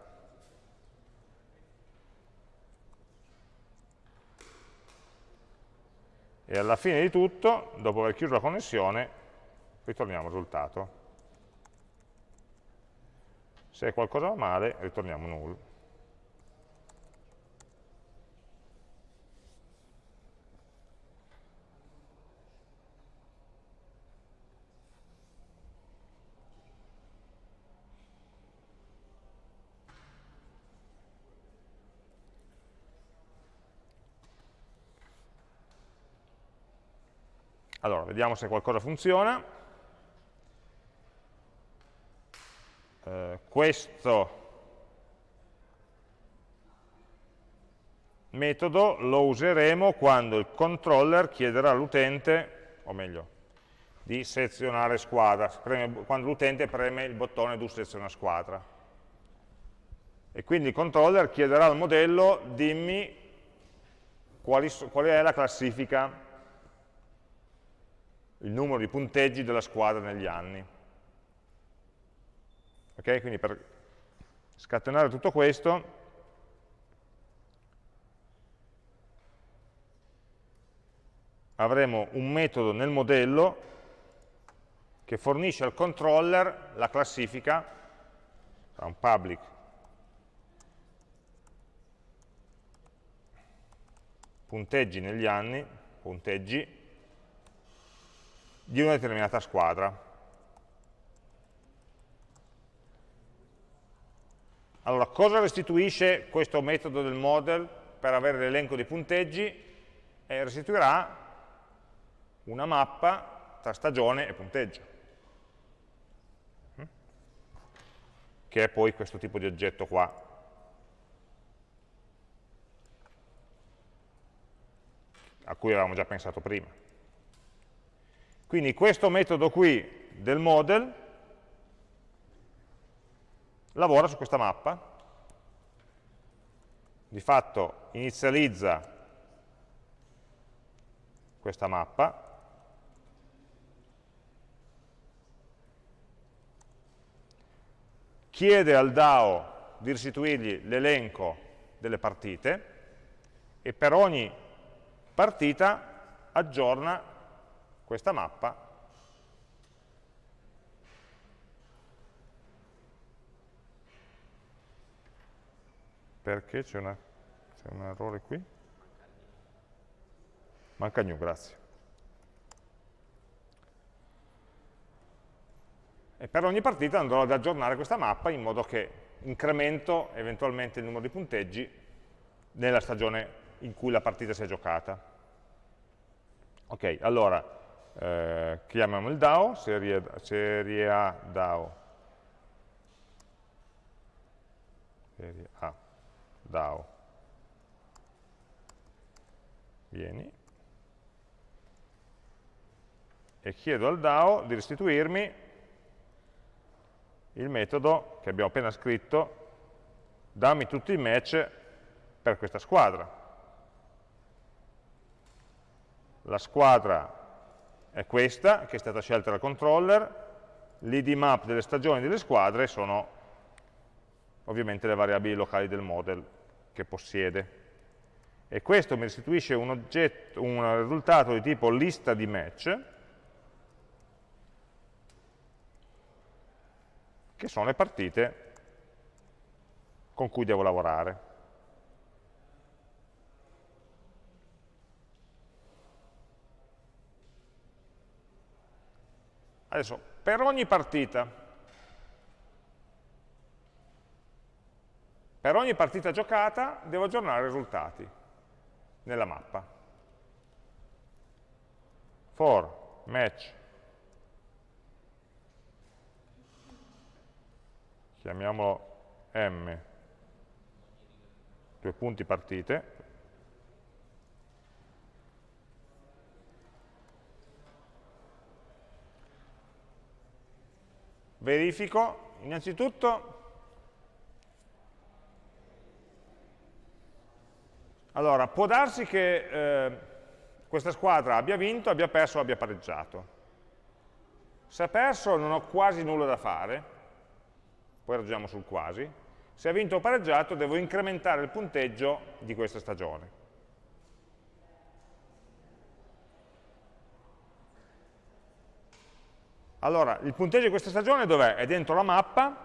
E alla fine di tutto, dopo aver chiuso la connessione, ritorniamo al risultato. Se qualcosa va male, ritorniamo null. Allora, vediamo se qualcosa funziona. eh, questo metodo lo useremo quando il controller chiederà all'utente, o meglio, di selezionare squadra, quando l'utente preme il bottone do seleziona squadra. E quindi il controller chiederà al modello dimmi quali, qual è la classifica, il numero di punteggi della squadra negli anni. Ok? Quindi per scatenare tutto questo avremo un metodo nel modello che fornisce al controller la classifica, un public punteggi negli anni, punteggi, di una determinata squadra. Allora, cosa restituisce questo metodo del model per avere l'elenco dei punteggi? Eh, restituirà una mappa tra stagione e punteggio, mm? che è poi questo tipo di oggetto qua. a cui avevamo già pensato prima. Quindi questo metodo qui del model lavora su questa mappa, di fatto inizializza questa mappa, chiede al DAO di restituirgli l'elenco delle partite e per ogni partita aggiorna questa mappa perché c'è un errore qui? Manca new, grazie. E per ogni partita andrò ad aggiornare questa mappa in modo che incremento eventualmente il numero di punteggi nella stagione in cui la partita si è giocata. Ok, allora eh, chiamiamo il DAO, serie, serie A DAO. Serie A, DAO, vieni, e chiedo al DAO di restituirmi il metodo che abbiamo appena scritto, dammi tutti i match per questa squadra. La squadra è questa, che è stata scelta dal controller, l'id map delle stagioni delle squadre sono ovviamente le variabili locali del model che possiede. E questo mi restituisce un, oggetto, un risultato di tipo lista di match, che sono le partite con cui devo lavorare. Adesso, per ogni partita, per ogni partita giocata devo aggiornare i risultati nella mappa. For match. Chiamiamolo m. Due punti partite verifico. Innanzitutto allora può darsi che eh, questa squadra abbia vinto, abbia perso o abbia pareggiato. Se ha perso non ho quasi nulla da fare. Poi ragioniamo sul quasi. Se ha vinto o pareggiato devo incrementare il punteggio di questa stagione Allora, il punteggio di questa stagione dov'è? È dentro la mappa,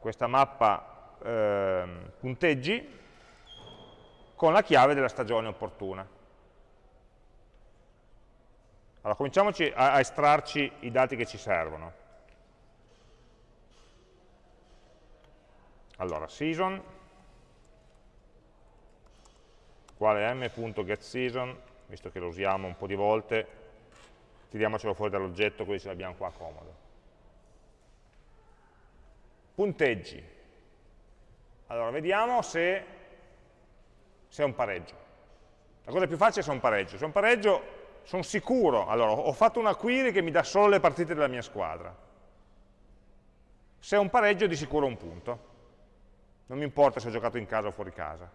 questa mappa eh, punteggi, con la chiave della stagione opportuna. Allora, cominciamoci a, a estrarci i dati che ci servono. Allora, season uguale m.getSeason, visto che lo usiamo un po' di volte, tiriamocelo fuori dall'oggetto così ce l'abbiamo qua comodo. Punteggi. Allora, vediamo se, se è un pareggio. La cosa più facile è se è un pareggio. Se è un pareggio, sono sicuro. Allora, ho fatto una query che mi dà solo le partite della mia squadra. Se è un pareggio, di sicuro un punto. Non mi importa se ho giocato in casa o fuori casa.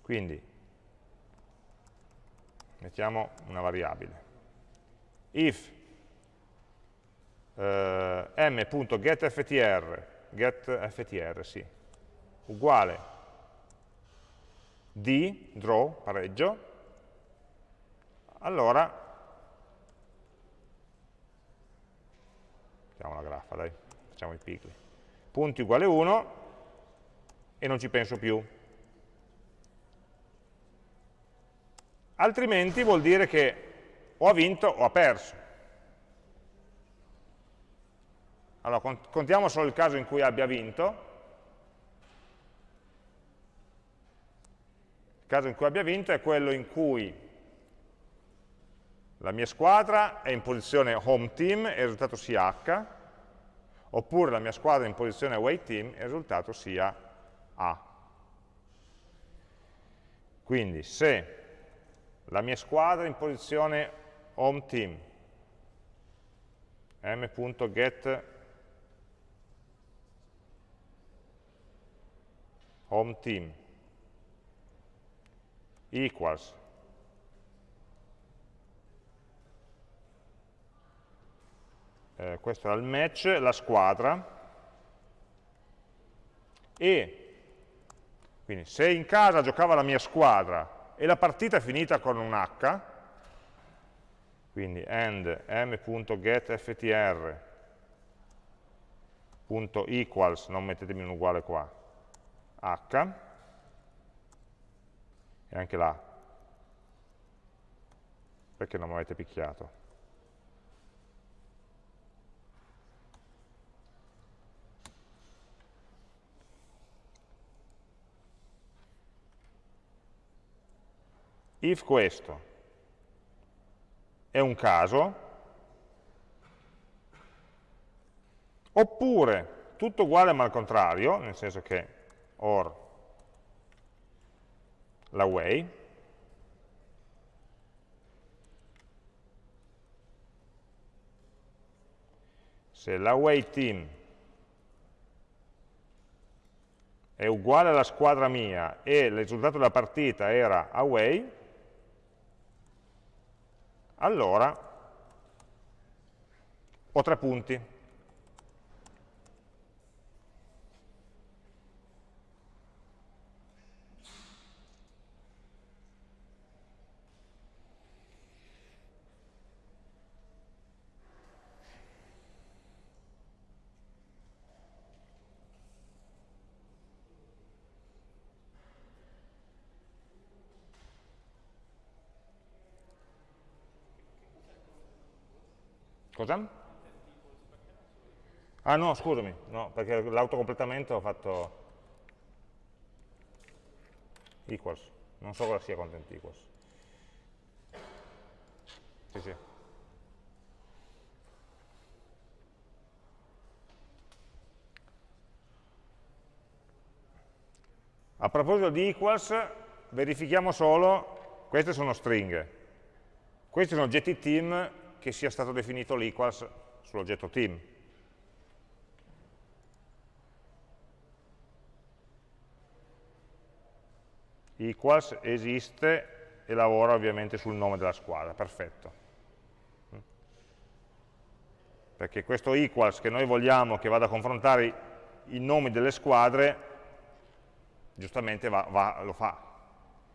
Quindi, mettiamo una variabile. if eh, m.getFTR, getFTR, sì, uguale d, draw, pareggio, allora, mettiamo la graffa, dai, facciamo i picli, punti uguale 1 e non ci penso più. Altrimenti vuol dire che o ha vinto o ha perso. Allora, contiamo solo il caso in cui abbia vinto. Il caso in cui abbia vinto è quello in cui la mia squadra è in posizione home team e il risultato sia H, oppure la mia squadra è in posizione away team e il risultato sia A. Quindi se la mia squadra in posizione home team, m.get home team. Equals. Eh, questo era il match, la squadra. E quindi se in casa giocava la mia squadra e la partita è finita con un H, quindi end m.getFTR.equals, non mettetemi un uguale qua, H, e anche là, perché non mi avete picchiato? If questo è un caso, oppure tutto uguale ma al contrario, nel senso che or la way, se la way team è uguale alla squadra mia e il risultato della partita era away, allora ho tre punti. Cosa? Ah no, scusami, no, perché l'autocompletamento ho fatto equals, non so cosa sia content equals. Sì, sì. A proposito di equals, verifichiamo solo, queste sono stringhe, questi sono oggetti team che sia stato definito l'equals sull'oggetto team. Equals esiste e lavora ovviamente sul nome della squadra, perfetto. Perché questo equals che noi vogliamo che vada a confrontare i nomi delle squadre, giustamente va, va, lo fa.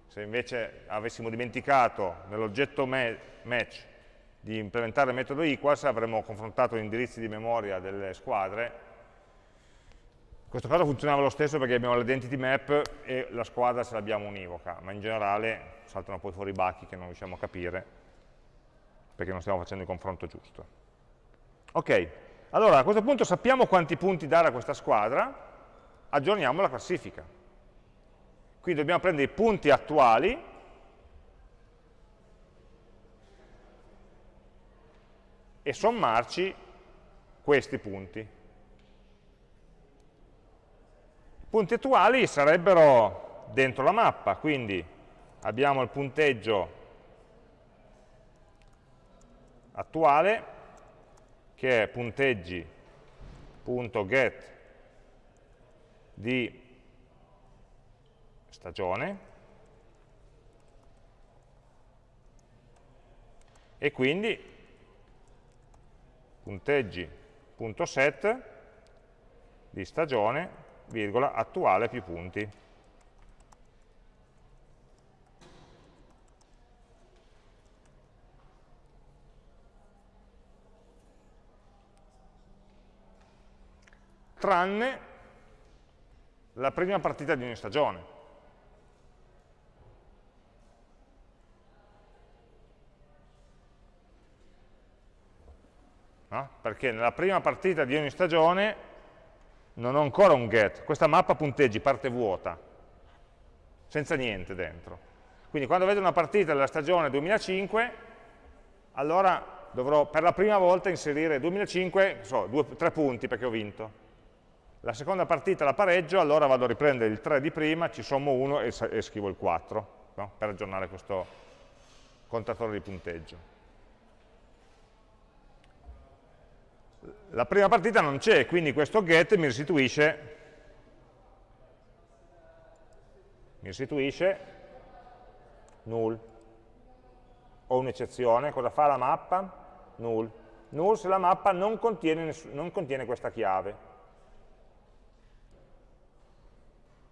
Se invece avessimo dimenticato nell'oggetto match di implementare il metodo equals avremmo confrontato gli indirizzi di memoria delle squadre in questo caso funzionava lo stesso perché abbiamo l'identity map e la squadra ce l'abbiamo univoca, ma in generale saltano poi fuori i bachi che non riusciamo a capire perché non stiamo facendo il confronto giusto. Ok, allora a questo punto sappiamo quanti punti dare a questa squadra, aggiorniamo la classifica. Quindi dobbiamo prendere i punti attuali e sommarci questi punti. I punti attuali sarebbero dentro la mappa, quindi abbiamo il punteggio attuale che è punteggi.get di stagione e quindi punteggi.set di stagione, virgola, attuale più punti. Tranne la prima partita di ogni stagione. No? perché nella prima partita di ogni stagione non ho ancora un get, questa mappa punteggi parte vuota, senza niente dentro. Quindi quando vedo una partita della stagione 2005, allora dovrò per la prima volta inserire 2005, so, due, tre punti perché ho vinto. La seconda partita la pareggio, allora vado a riprendere il 3 di prima, ci sommo 1 e, e scrivo il 4, no? per aggiornare questo contatore di punteggio. La prima partita non c'è, quindi questo get mi restituisce, mi restituisce null. Ho un'eccezione, cosa fa la mappa? Null. Null se la mappa non contiene, non contiene questa chiave.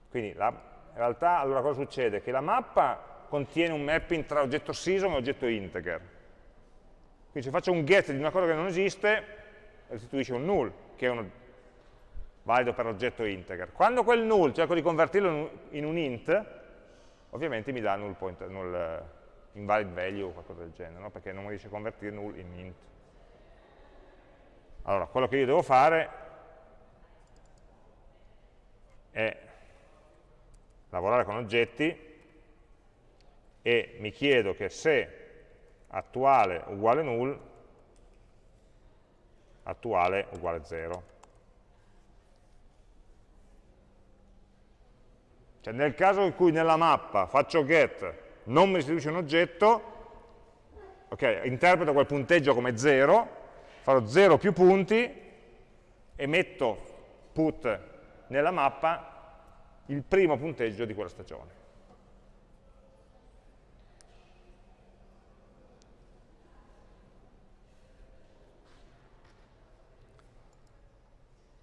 Quindi la, in realtà allora cosa succede? Che la mappa contiene un mapping tra oggetto season e oggetto integer. Quindi se faccio un get di una cosa che non esiste, restituisce un null, che è un valido per l'oggetto integer. Quando quel null cerco di convertirlo in un int, ovviamente mi dà null, point, null uh, invalid value o qualcosa del genere, no? perché non riesce a convertire null in int. Allora, quello che io devo fare è lavorare con oggetti e mi chiedo che se attuale uguale null attuale uguale 0. Cioè nel caso in cui nella mappa faccio get, non mi restituisce un oggetto, ok, interpreto quel punteggio come 0, farò 0 più punti e metto put nella mappa il primo punteggio di quella stagione.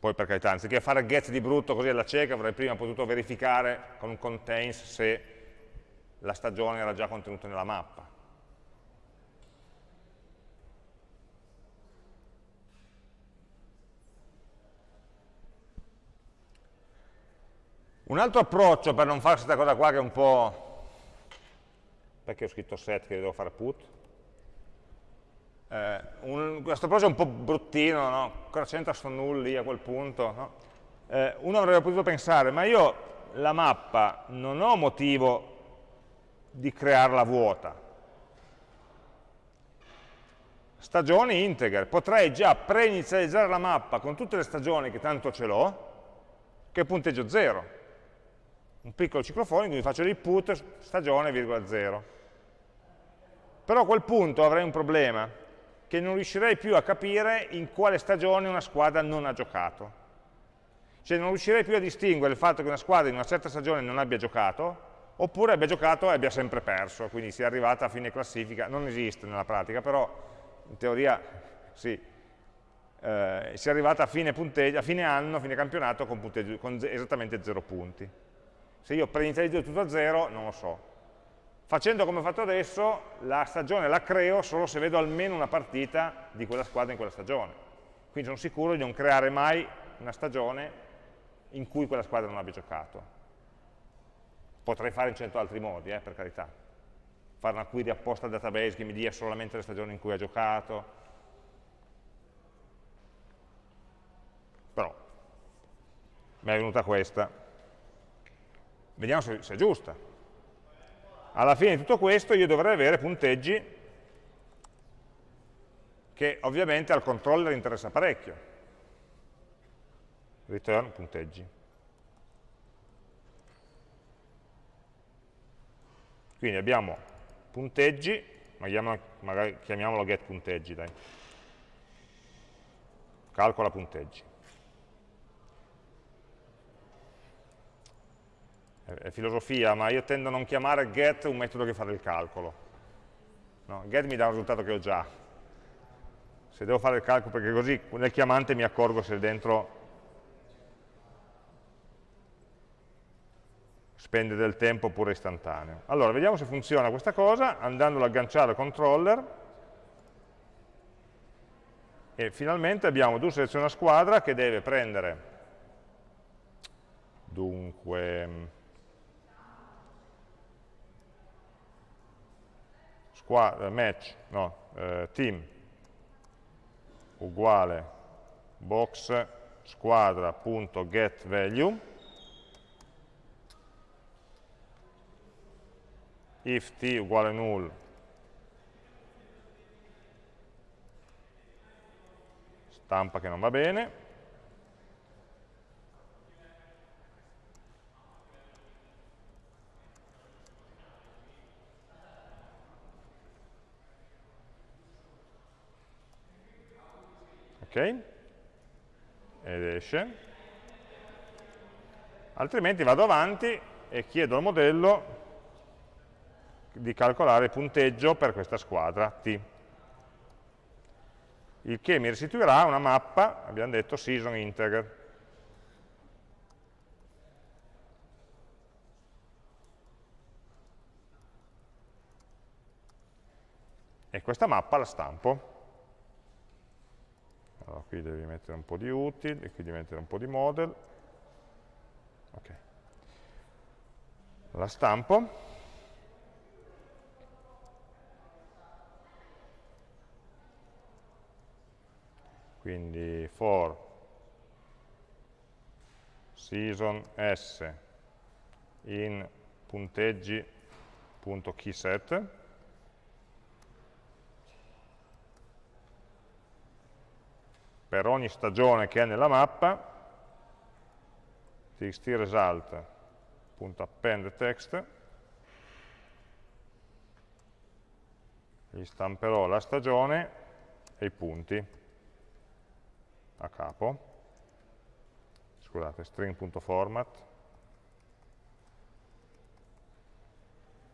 Poi per carità, anziché fare get di brutto così alla cieca, avrei prima potuto verificare con un contains se la stagione era già contenuta nella mappa. Un altro approccio per non fare questa cosa qua che è un po'... perché ho scritto set che devo fare put? Eh, un, questo approccio è un po' bruttino, no? cosa c'entra sto null lì a quel punto? No? Eh, uno avrebbe potuto pensare, ma io la mappa non ho motivo di crearla vuota. Stagioni integer, potrei già preinizializzare la mappa con tutte le stagioni che tanto ce l'ho, che punteggio 0 un piccolo ciclo for in cui faccio l'input stagione, virgola 0. Però a quel punto avrei un problema, che non riuscirei più a capire in quale stagione una squadra non ha giocato. Cioè non riuscirei più a distinguere il fatto che una squadra in una certa stagione non abbia giocato, oppure abbia giocato e abbia sempre perso, quindi sia arrivata a fine classifica, non esiste nella pratica, però in teoria sì, eh, sia arrivata a fine, a fine anno, a fine campionato con, con esattamente 0 punti. Se io preinizializzo tutto a zero, non lo so. Facendo come ho fatto adesso, la stagione la creo solo se vedo almeno una partita di quella squadra in quella stagione. Quindi sono sicuro di non creare mai una stagione in cui quella squadra non abbia giocato. Potrei fare in cento altri modi, eh, per carità. Fare una query apposta al database che mi dia solamente le stagioni in cui ha giocato. Però, mi è venuta questa. Vediamo se, se è giusta. Alla fine di tutto questo io dovrei avere punteggi che ovviamente al controller interessa parecchio. Return punteggi. Quindi abbiamo punteggi, magari chiamiamolo get punteggi, dai. Calcola punteggi. È filosofia, ma io tendo a non chiamare get un metodo che fa del calcolo. No, get mi dà un risultato che ho già. Se devo fare il calcolo, perché così nel chiamante mi accorgo se dentro spende del tempo oppure istantaneo. Allora, vediamo se funziona questa cosa, andando ad agganciare al controller, e finalmente abbiamo do seleziona squadra che deve prendere dunque squadra, match, no, eh, team uguale box squadra.getValue if t uguale null stampa che non va bene ed esce, altrimenti vado avanti e chiedo al modello di calcolare il punteggio per questa squadra T, il che mi restituirà una mappa, abbiamo detto season integer. E questa mappa la stampo allora, qui devi mettere un po' di util e qui devi mettere un po' di model. Ok. La stampo. Quindi for season s in punteggi.keyset per ogni stagione che è nella mappa, txt result append text, gli stamperò la stagione e i punti a capo, scusate, string.format,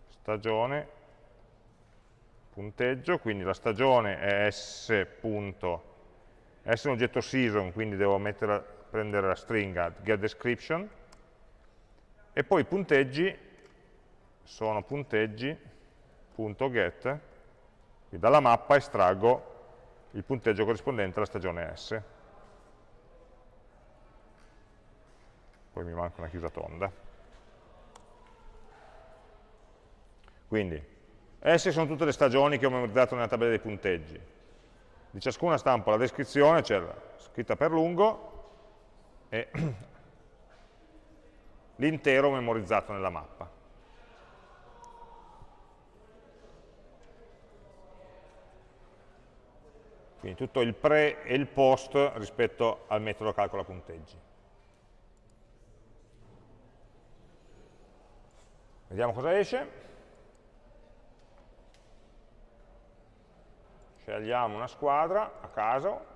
stagione, punteggio, quindi la stagione è s. S è un oggetto season, quindi devo mettere, prendere la stringa getDescription, e poi i punteggi sono punteggi.get, dalla mappa estraggo il punteggio corrispondente alla stagione S. Poi mi manca una chiusa tonda. Quindi, S sono tutte le stagioni che ho memorizzato nella tabella dei punteggi. Di ciascuna stampo la descrizione, cioè scritta per lungo, e l'intero memorizzato nella mappa. Quindi tutto il pre e il post rispetto al metodo calcola punteggi. Vediamo cosa esce. Scegliamo una squadra a caso.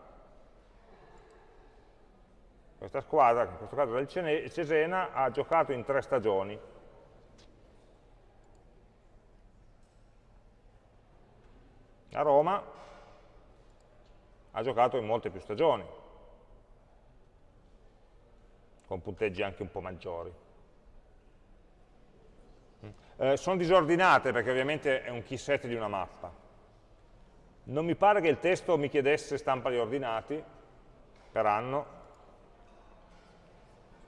Questa squadra, in questo caso è il Cesena, ha giocato in tre stagioni. A Roma ha giocato in molte più stagioni, con punteggi anche un po' maggiori. Eh, sono disordinate perché ovviamente è un key set di una mappa. Non mi pare che il testo mi chiedesse stampali ordinati per anno.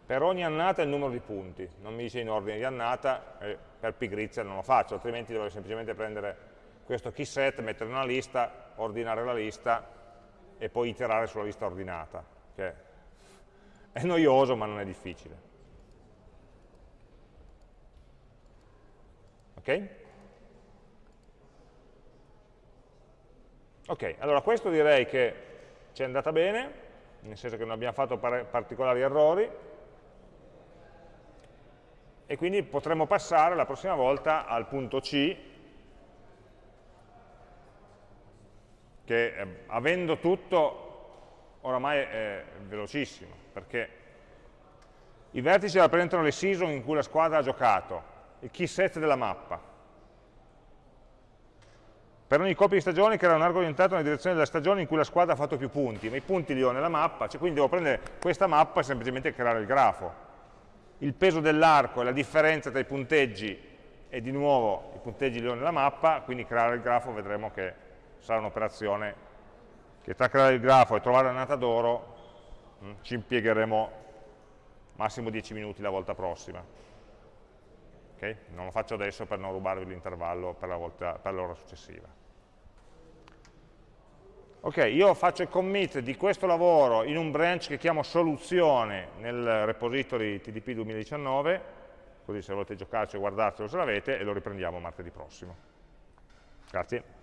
Per ogni annata il numero di punti, non mi dice in ordine di annata, eh, per pigrizia non lo faccio, altrimenti dovrei semplicemente prendere questo key set, mettere una lista, ordinare la lista e poi iterare sulla lista ordinata, che è noioso ma non è difficile. Ok? Ok, allora questo direi che ci è andata bene, nel senso che non abbiamo fatto particolari errori, e quindi potremo passare la prossima volta al punto C, che eh, avendo tutto oramai è velocissimo, perché i vertici rappresentano le season in cui la squadra ha giocato, il key set della mappa, per ogni coppia di stagioni crea un arco orientato nella direzione della stagione in cui la squadra ha fatto più punti, ma i punti li ho nella mappa, cioè quindi devo prendere questa mappa e semplicemente creare il grafo. Il peso dell'arco è la differenza tra i punteggi e di nuovo i punteggi li ho nella mappa, quindi creare il grafo vedremo che sarà un'operazione che tra creare il grafo e trovare l'annata d'oro hm, ci impiegheremo massimo 10 minuti la volta prossima. Okay? Non lo faccio adesso per non rubarvi l'intervallo per l'ora successiva. Ok, io faccio il commit di questo lavoro in un branch che chiamo soluzione nel repository TDP 2019, così se volete giocarci o guardarcelo se l'avete, e lo riprendiamo martedì prossimo. Grazie.